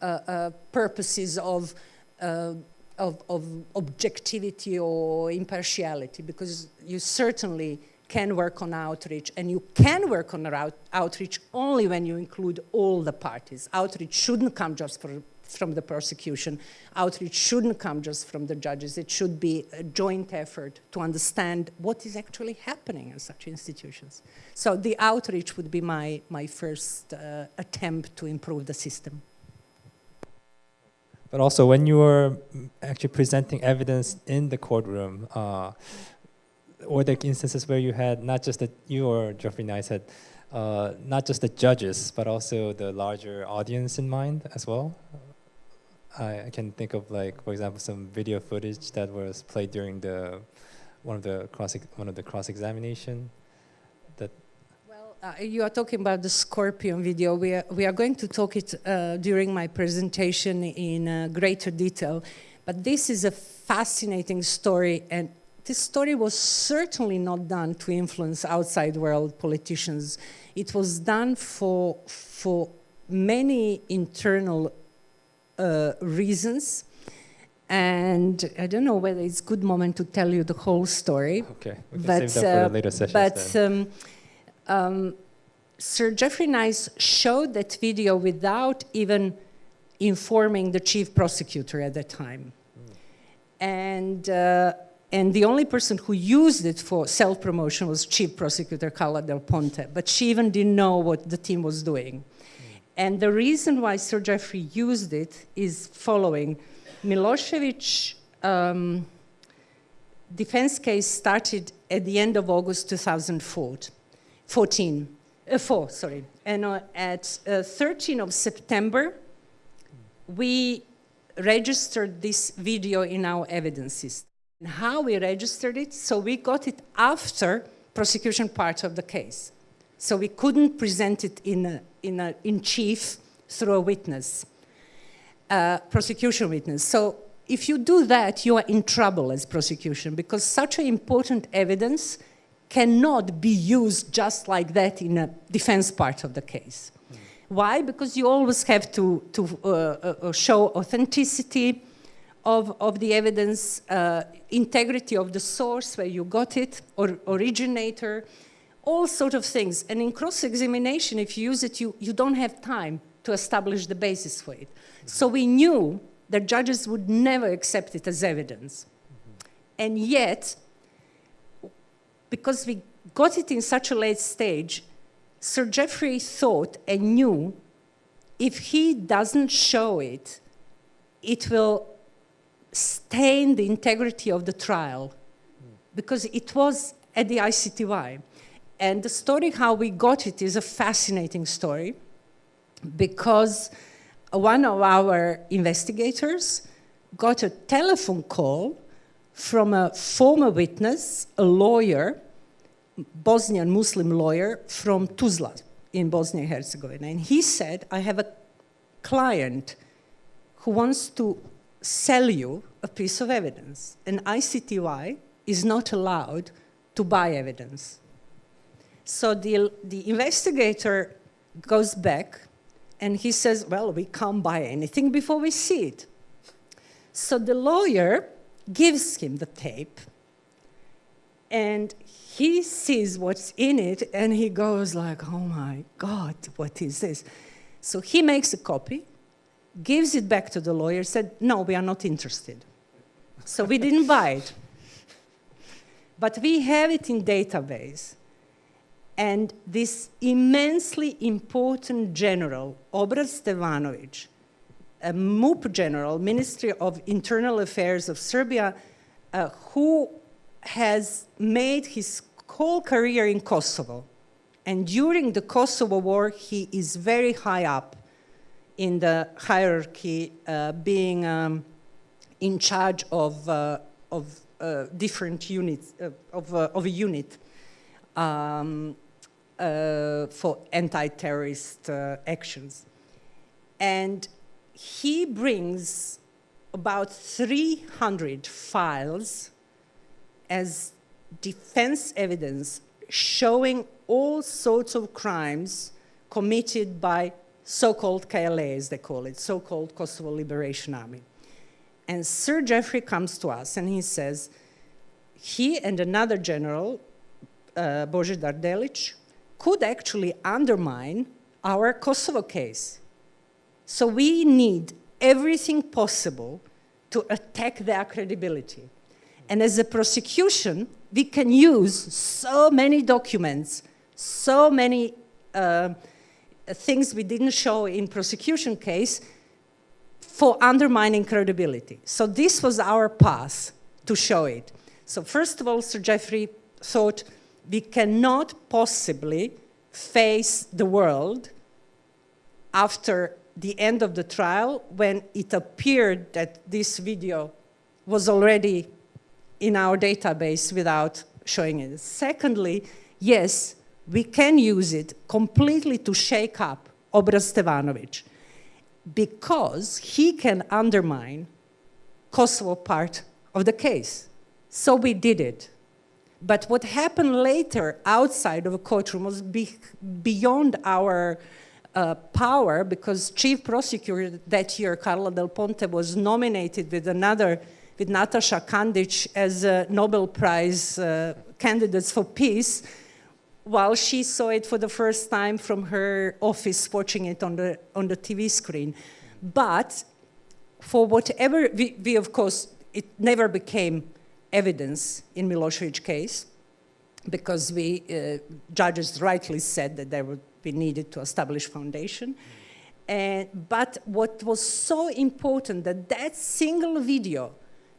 uh, uh purposes of, uh, of, of objectivity or impartiality, because you certainly can work on outreach, and you can work on out outreach only when you include all the parties. Outreach shouldn't come just for from the prosecution. Outreach shouldn't come just from the judges. It should be a joint effort to understand what is actually happening in such institutions. So the outreach would be my, my first uh, attempt to improve the system. But also when you are actually presenting evidence in the courtroom, uh, or the instances where you had not just that you or Geoffrey Nice had uh, not just the judges, but also the larger audience in mind as well? I, I, can think of like, for example, some video footage that was played during the one of the cross one of the cross examination. That well, uh, you are talking about the scorpion video. We are we are going to talk it uh, during my presentation in uh, greater detail, but this is a fascinating story and. This story was certainly not done to influence outside world politicians. It was done for, for many internal uh, reasons. And I don't know whether it's a good moment to tell you the whole story. Okay, we can but, save that for the later sessions But um, um, Sir Geoffrey Nice showed that video without even informing the chief prosecutor at the time. Mm. And, uh, and the only person who used it for self-promotion was chief prosecutor Carla Del Ponte, but she even didn't know what the team was doing. And the reason why Sir Geoffrey used it is following. Milosevic um, defense case started at the end of August 2014, uh, four, sorry. And uh, at uh, 13 of September, we registered this video in our evidences. And how we registered it, so we got it after prosecution part of the case. So we couldn't present it in, a, in, a, in chief through a witness, uh, prosecution witness. So if you do that, you are in trouble as prosecution because such an important evidence cannot be used just like that in a defense part of the case. Mm. Why? Because you always have to, to uh, uh, uh, show authenticity of, of the evidence, uh, integrity of the source where you got it, or originator, all sort of things. And in cross-examination, if you use it, you, you don't have time to establish the basis for it. Mm -hmm. So we knew that judges would never accept it as evidence. Mm -hmm. And yet, because we got it in such a late stage, Sir Geoffrey thought and knew if he doesn't show it, it will stain the integrity of the trial mm. because it was at the ICTY. And the story how we got it is a fascinating story. because one of our investigators got a telephone call from a former witness, a lawyer, Bosnian Muslim lawyer from Tuzla in Bosnia and Herzegovina. And he said, I have a client who wants to sell you a piece of evidence. And ICTY is not allowed to buy evidence. So the, the investigator goes back and he says, well, we can't buy anything before we see it. So the lawyer gives him the tape and he sees what's in it and he goes like, oh my God, what is this? So he makes a copy, gives it back to the lawyer, said, no, we are not interested. So we didn't buy it. But we have it in database. And this immensely important general, Obrad Stevanovic, a MUP general, Ministry of Internal Affairs of Serbia, uh, who has made his whole career in Kosovo. And during the Kosovo War, he is very high up in the hierarchy, uh, being um, in charge of, uh, of uh, different units, uh, of, uh, of a unit um, for anti-terrorist actions. And he brings about 300 files as defense evidence showing all sorts of crimes committed by so-called KLA, as they call it, so-called Kosovo Liberation Army. And Sir Geoffrey comes to us and he says, he and another general, uh, Božidar Delic, could actually undermine our Kosovo case. So we need everything possible to attack their credibility. And as a prosecution, we can use so many documents, so many uh, things we didn't show in prosecution case for undermining credibility. So this was our path to show it. So first of all, Sir Geoffrey thought we cannot possibly face the world after the end of the trial when it appeared that this video was already in our database without showing it. Secondly, yes, we can use it completely to shake up Obrad Stevanovic because he can undermine Kosovo part of the case. So we did it. But what happened later outside of a courtroom was be beyond our uh, power because chief prosecutor that year, Carla Del Ponte, was nominated with another with Natasha Kandic as a Nobel Prize uh, candidates for peace, while she saw it for the first time from her office watching it on the, on the TV screen. But for whatever, we, we of course, it never became evidence in Milosevic case because we, uh, judges rightly said that there would be needed to establish foundation. And, but what was so important that that single video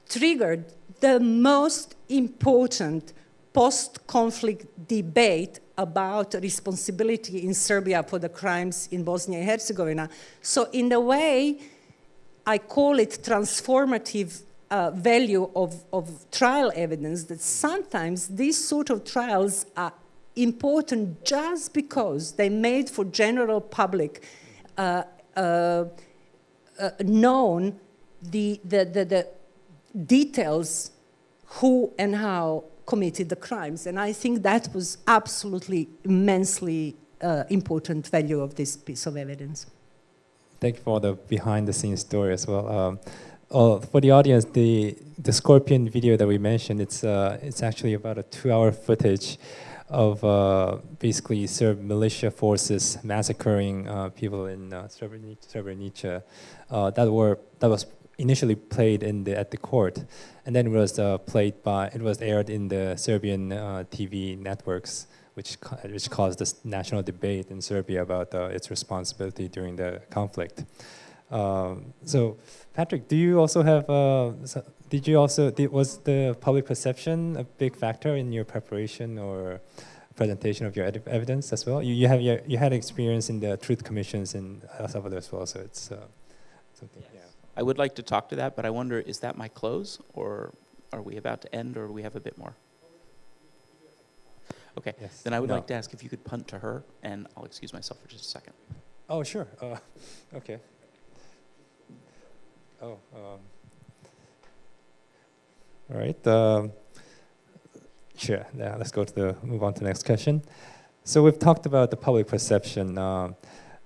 triggered the most important post-conflict debate about responsibility in Serbia for the crimes in Bosnia and Herzegovina. So in a way, I call it transformative uh, value of, of trial evidence that sometimes these sort of trials are important just because they made for general public uh, uh, uh known the, the, the, the details who and how committed the crimes. And I think that was absolutely immensely uh, important value of this piece of evidence. Thank you for the behind the scenes story as well. Um, uh, for the audience, the, the scorpion video that we mentioned, it's, uh, it's actually about a two hour footage of uh, basically Serb militia forces massacring uh, people in uh, Srebrenica, uh, that were that was initially played in the, at the court, and then was uh, played by it was aired in the Serbian TV networks, which which caused this national debate in Serbia about its responsibility during the conflict. Um, so, Patrick, do you also have? Uh, did you also did, was the public perception a big factor in your preparation, or presentation of your ed- evidence as well. You, you have your, you had experience in the truth commissions in El Salvador as well, so it's uh, something. Yeah. I would like to talk to that, but I wonder, is that my close, or are we about to end, or do we have a bit more? Okay, Yes. then I would No. like to ask if you could punt to her, and I'll excuse myself for just a second. Oh, sure. Uh, okay. Oh. Um, all right. Um, sure. Yeah. Let's go to the move on to the next question. So we've talked about the public perception, um,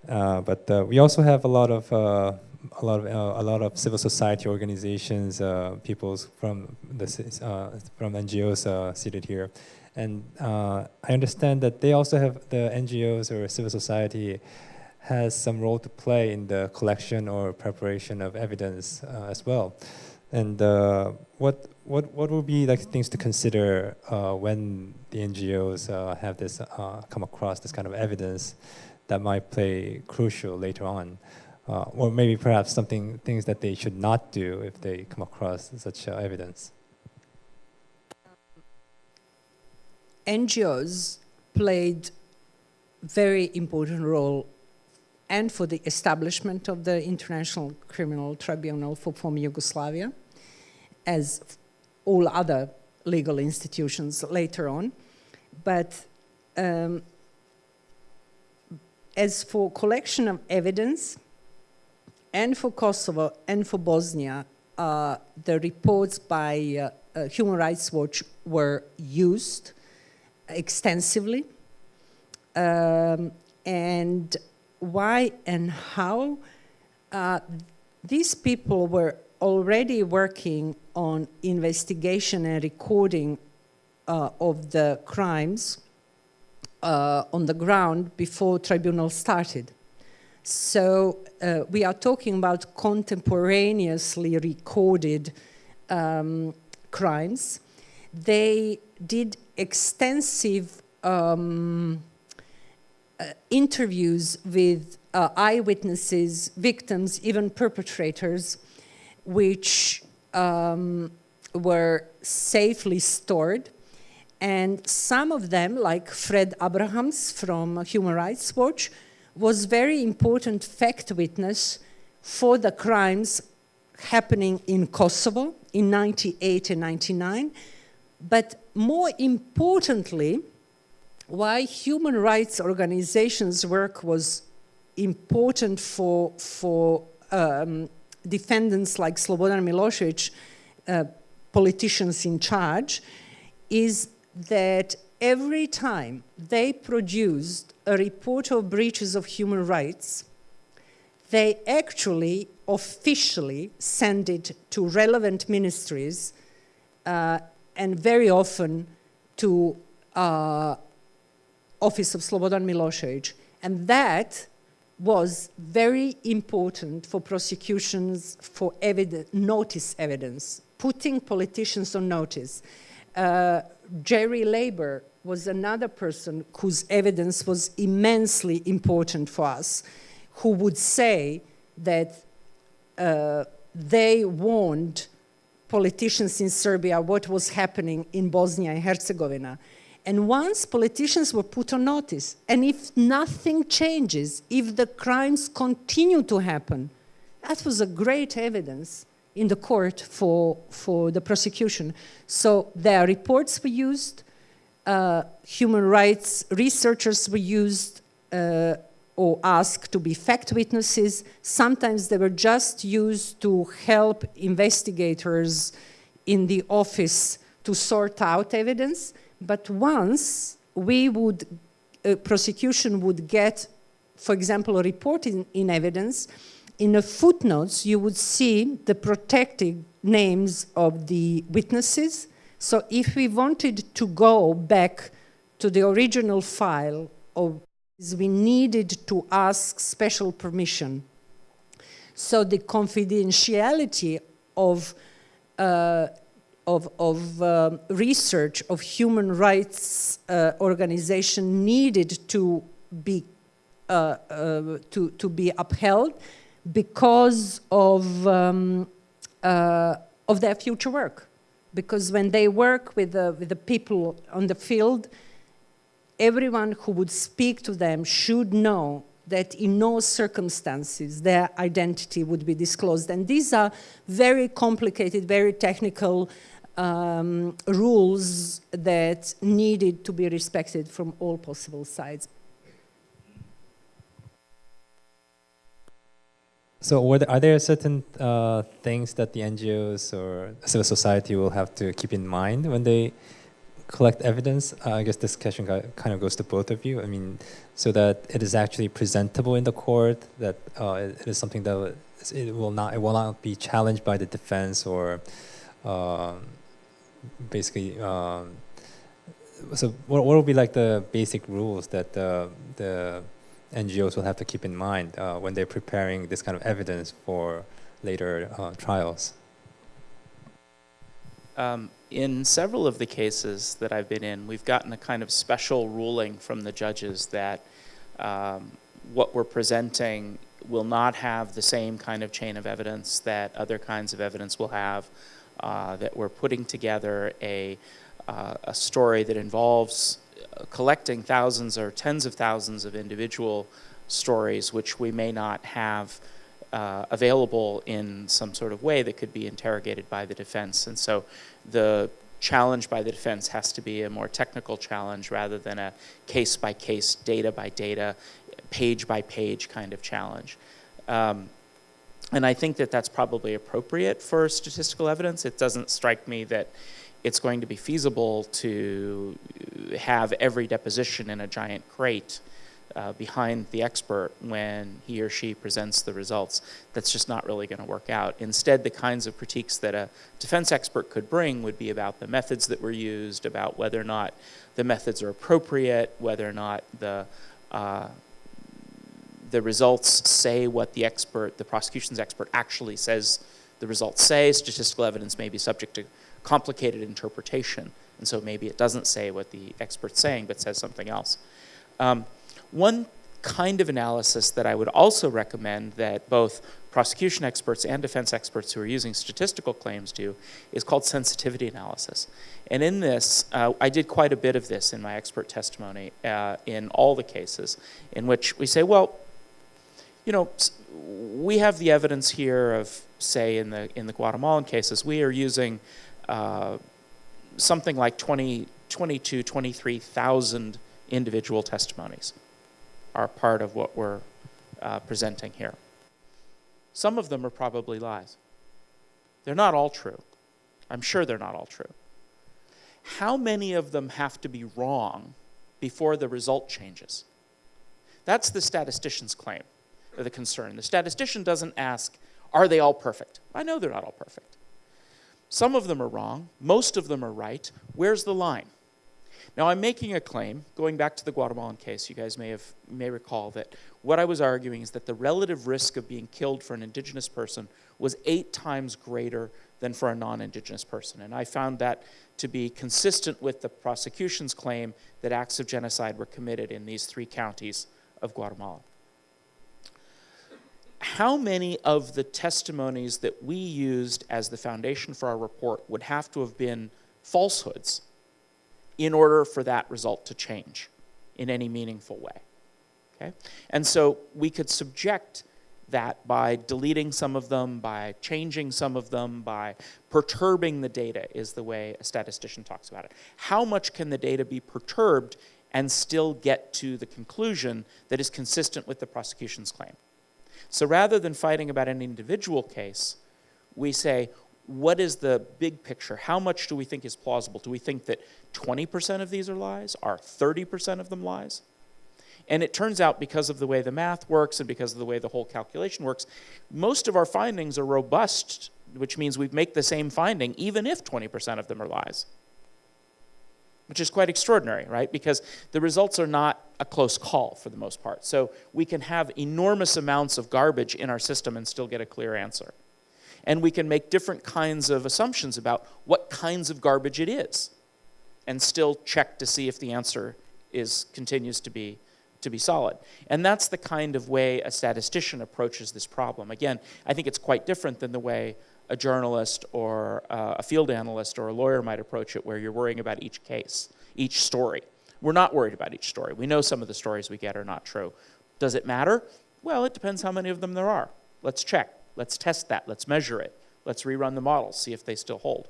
uh, but uh, we also have a lot of uh, a lot of uh, a lot of civil society organizations, uh, people from the uh, from NGOs uh, seated here, and uh, I understand that they also have the NGOs or civil society has some role to play in the collection or preparation of evidence uh, as well. And uh, what what what would be like things to consider uh, when the NGOs uh, have this uh, come across this kind of evidence that might play crucial later on, uh, or maybe perhaps something things that they should not do if they come across such evidence. NGOs played very important role and for the establishment of the International Criminal Tribunal for former Yugoslavia, as all other legal institutions later on. But um, as for collection of evidence, and for Kosovo and for Bosnia, uh, the reports by uh, uh, Human Rights Watch were used extensively. Um, and why and how? Uh, these people were already working on investigation and recording uh, of the crimes uh, on the ground before tribunal started. So uh, we are talking about contemporaneously recorded um, crimes. They did extensive um, interviews with uh, eyewitnesses, victims, even perpetrators, which um, were safely stored. And some of them, like Fred Abrahams from Human Rights Watch, was very important fact witness for the crimes happening in Kosovo in 98 and 99. But more importantly, why human rights organizations' work was important for, for um, defendants like Slobodan Milosevic, uh, politicians in charge, is that every time they produced a report of breaches of human rights, they actually officially send it to relevant ministries uh, and very often to uh, office of Slobodan Milosevic. And that was very important for prosecutions for evidence, notice evidence, putting politicians on notice. Uh, Jeri Laber was another person whose evidence was immensely important for us, who would say that uh, they warned politicians in Serbia what was happening in Bosnia and Herzegovina. And once politicians were put on notice, and if nothing changes, if the crimes continue to happen, that was a great evidence in the court for, for the prosecution. So their reports were used, uh, human rights researchers were used uh, or asked to be fact witnesses. Sometimes they were just used to help investigators in the office to sort out evidence. But once we would, uh, prosecution would get, for example, a report in, in evidence, in the footnotes you would see the protected names of the witnesses. So if we wanted to go back to the original file of we needed to ask special permission. So the confidentiality of uh, of, of um, research of human rights uh, organization needed to be uh, uh, to, to be upheld because of um, uh, of their future work because when they work with the, with the people on the field everyone who would speak to them should know that in no circumstances their identity would be disclosed. And these are very complicated, very technical um, rules that needed to be respected from all possible sides. So there, are there certain uh, things that the NGOs or civil society will have to keep in mind when they collect evidence? Uh, I guess this question kind of goes to both of you. I mean, so that it is actually presentable in the court, that uh, it is something that it will not it will not be challenged by the defense or um, basically. Um, so what what will be like the basic rules that the the NGOs will have to keep in mind uh, when they're preparing this kind of evidence for later uh, trials? Um, in several of the cases that I've been in, we've gotten a kind of special ruling from the judges that um, what we're presenting will not have the same kind of chain of evidence that other kinds of evidence will have, uh, that we're putting together a, uh, a story that involves uh, collecting thousands or tens of thousands of individual stories which we may not have uh, available in some sort of way that could be interrogated by the defense. And so the challenge by the defense has to be a more technical challenge rather than a case by case, data by data, page by page kind of challenge. Um, and I think that that's probably appropriate for statistical evidence. It doesn't strike me that it's going to be feasible to have every deposition in a giant crate uh, behind the expert when he or she presents the results. That's just not really going to work out. Instead, the kinds of critiques that a defense expert could bring would be about the methods that were used, about whether or not the methods are appropriate, whether or not the uh, the results say what the expert, the prosecution's expert actually says the results say. Statistical evidence may be subject to complicated interpretation, and so maybe it doesn't say what the expert's saying, but says something else. Um, one kind of analysis that I would also recommend that both prosecution experts and defense experts who are using statistical claims do is called sensitivity analysis. And in this, uh, I did quite a bit of this in my expert testimony uh, in all the cases in which we say, well, you know, we have the evidence here of, say, in the, in the Guatemalan cases, we are using uh, something like 20, 22, 23,000 individual testimonies are part of what we're uh, presenting here. Some of them are probably lies. They're not all true. I'm sure they're not all true. How many of them have to be wrong before the result changes? That's the statistician's claim, or the concern. The statistician doesn't ask, are they all perfect? I know they're not all perfect. Some of them are wrong, most of them are right. Where's the line? Now, I'm making a claim, going back to the Guatemalan case, you guys may, have, may recall that what I was arguing is that the relative risk of being killed for an indigenous person was eight times greater than for a non-indigenous person. And I found that to be consistent with the prosecution's claim that acts of genocide were committed in these three counties of Guatemala. How many of the testimonies that we used as the foundation for our report would have to have been falsehoods in order for that result to change in any meaningful way. Okay? And so we could subject that by deleting some of them, by changing some of them, by perturbing the data is the way a statistician talks about it. How much can the data be perturbed and still get to the conclusion that is consistent with the prosecution's claim? So rather than fighting about an individual case, we say, what is the big picture? How much do we think is plausible? Do we think that 20% of these are lies? Are 30% of them lies? And it turns out because of the way the math works and because of the way the whole calculation works, most of our findings are robust, which means we make the same finding even if 20% of them are lies. Which is quite extraordinary, right? Because the results are not a close call for the most part. So we can have enormous amounts of garbage in our system and still get a clear answer and we can make different kinds of assumptions about what kinds of garbage it is and still check to see if the answer is continues to be to be solid. And that's the kind of way a statistician approaches this problem. Again, I think it's quite different than the way a journalist or uh, a field analyst or a lawyer might approach it where you're worrying about each case, each story, We're not worried about each story. We know some of the stories we get are not true. Does it matter? Well, it depends how many of them there are. Let's check. Let's test that. Let's measure it. Let's rerun the models, see if they still hold.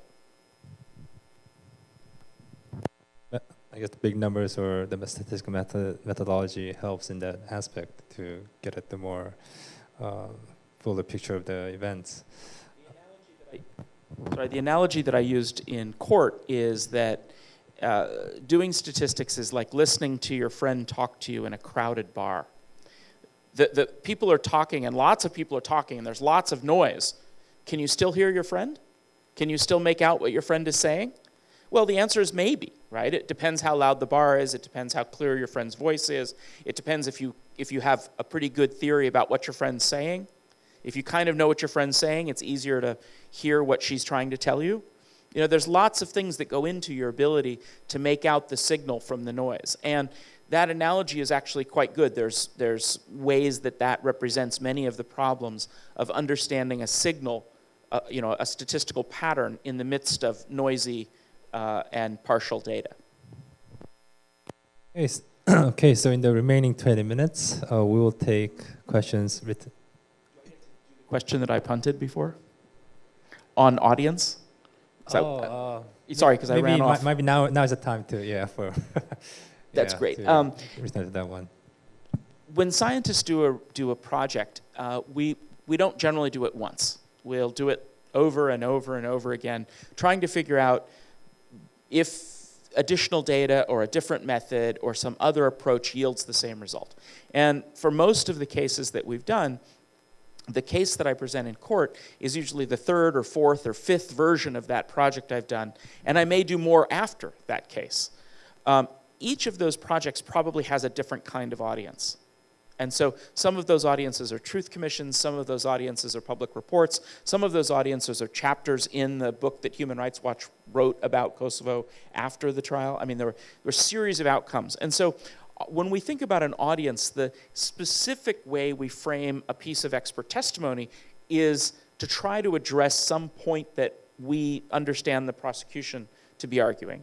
I guess the big numbers or the statistical method, methodology helps in that aspect to get at the more uh, fuller picture of the events. Sorry, the analogy that I used in court is that uh, doing statistics is like listening to your friend talk to you in a crowded bar. The, the people are talking, and lots of people are talking, and there's lots of noise. Can you still hear your friend? Can you still make out what your friend is saying? Well, the answer is maybe, right? It depends how loud the bar is. It depends how clear your friend's voice is. It depends if you, if you have a pretty good theory about what your friend's saying. If you kind of know what your friend's saying, it's easier to hear what she's trying to tell you. You know, there's lots of things that go into your ability to make out the signal from the noise. And that analogy is actually quite good. There's, there's ways that that represents many of the problems of understanding a signal, uh, you know, a statistical pattern in the midst of noisy uh, and partial data. Okay, so in the remaining 20 minutes, uh, we will take questions written. Question that I punted before on audience. Oh, uh, sorry, because I ran off. Maybe now, now is the time to, yeah, for. That's yeah, great. Um, return to that one. when scientists do a, do a project, uh, we, we don't generally do it once. We'll do it over and over and over again, trying to figure out if additional data or a different method or some other approach yields the same result. And for most of the cases that we've done, the case that I present in court is usually the third or fourth or fifth version of that project I've done, and I may do more after that case. Um, each of those projects probably has a different kind of audience. And so some of those audiences are truth commissions, some of those audiences are public reports, some of those audiences are chapters in the book that Human Rights Watch wrote about Kosovo after the trial. I mean, there were, there were a series of outcomes. And so when we think about an audience, the specific way we frame a piece of expert testimony is to try to address some point that we understand the prosecution to be arguing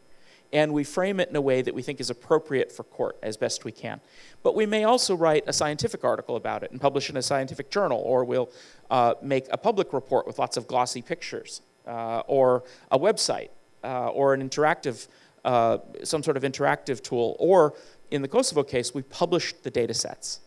and we frame it in a way that we think is appropriate for court as best we can. But we may also write a scientific article about it and publish in a scientific journal, or we'll uh, make a public report with lots of glossy pictures, uh, or a website, uh, or an interactive, uh, some sort of interactive tool, or in the Kosovo case, we published the data sets.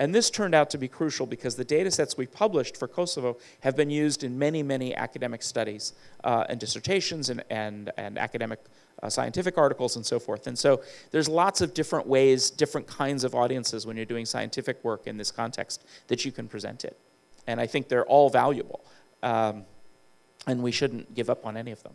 And this turned out to be crucial because the data sets we published for Kosovo have been used in many, many academic studies uh, and dissertations and, and, and academic uh, scientific articles and so forth. And so there's lots of different ways, different kinds of audiences when you're doing scientific work in this context that you can present it. And I think they're all valuable. Um, and we shouldn't give up on any of them.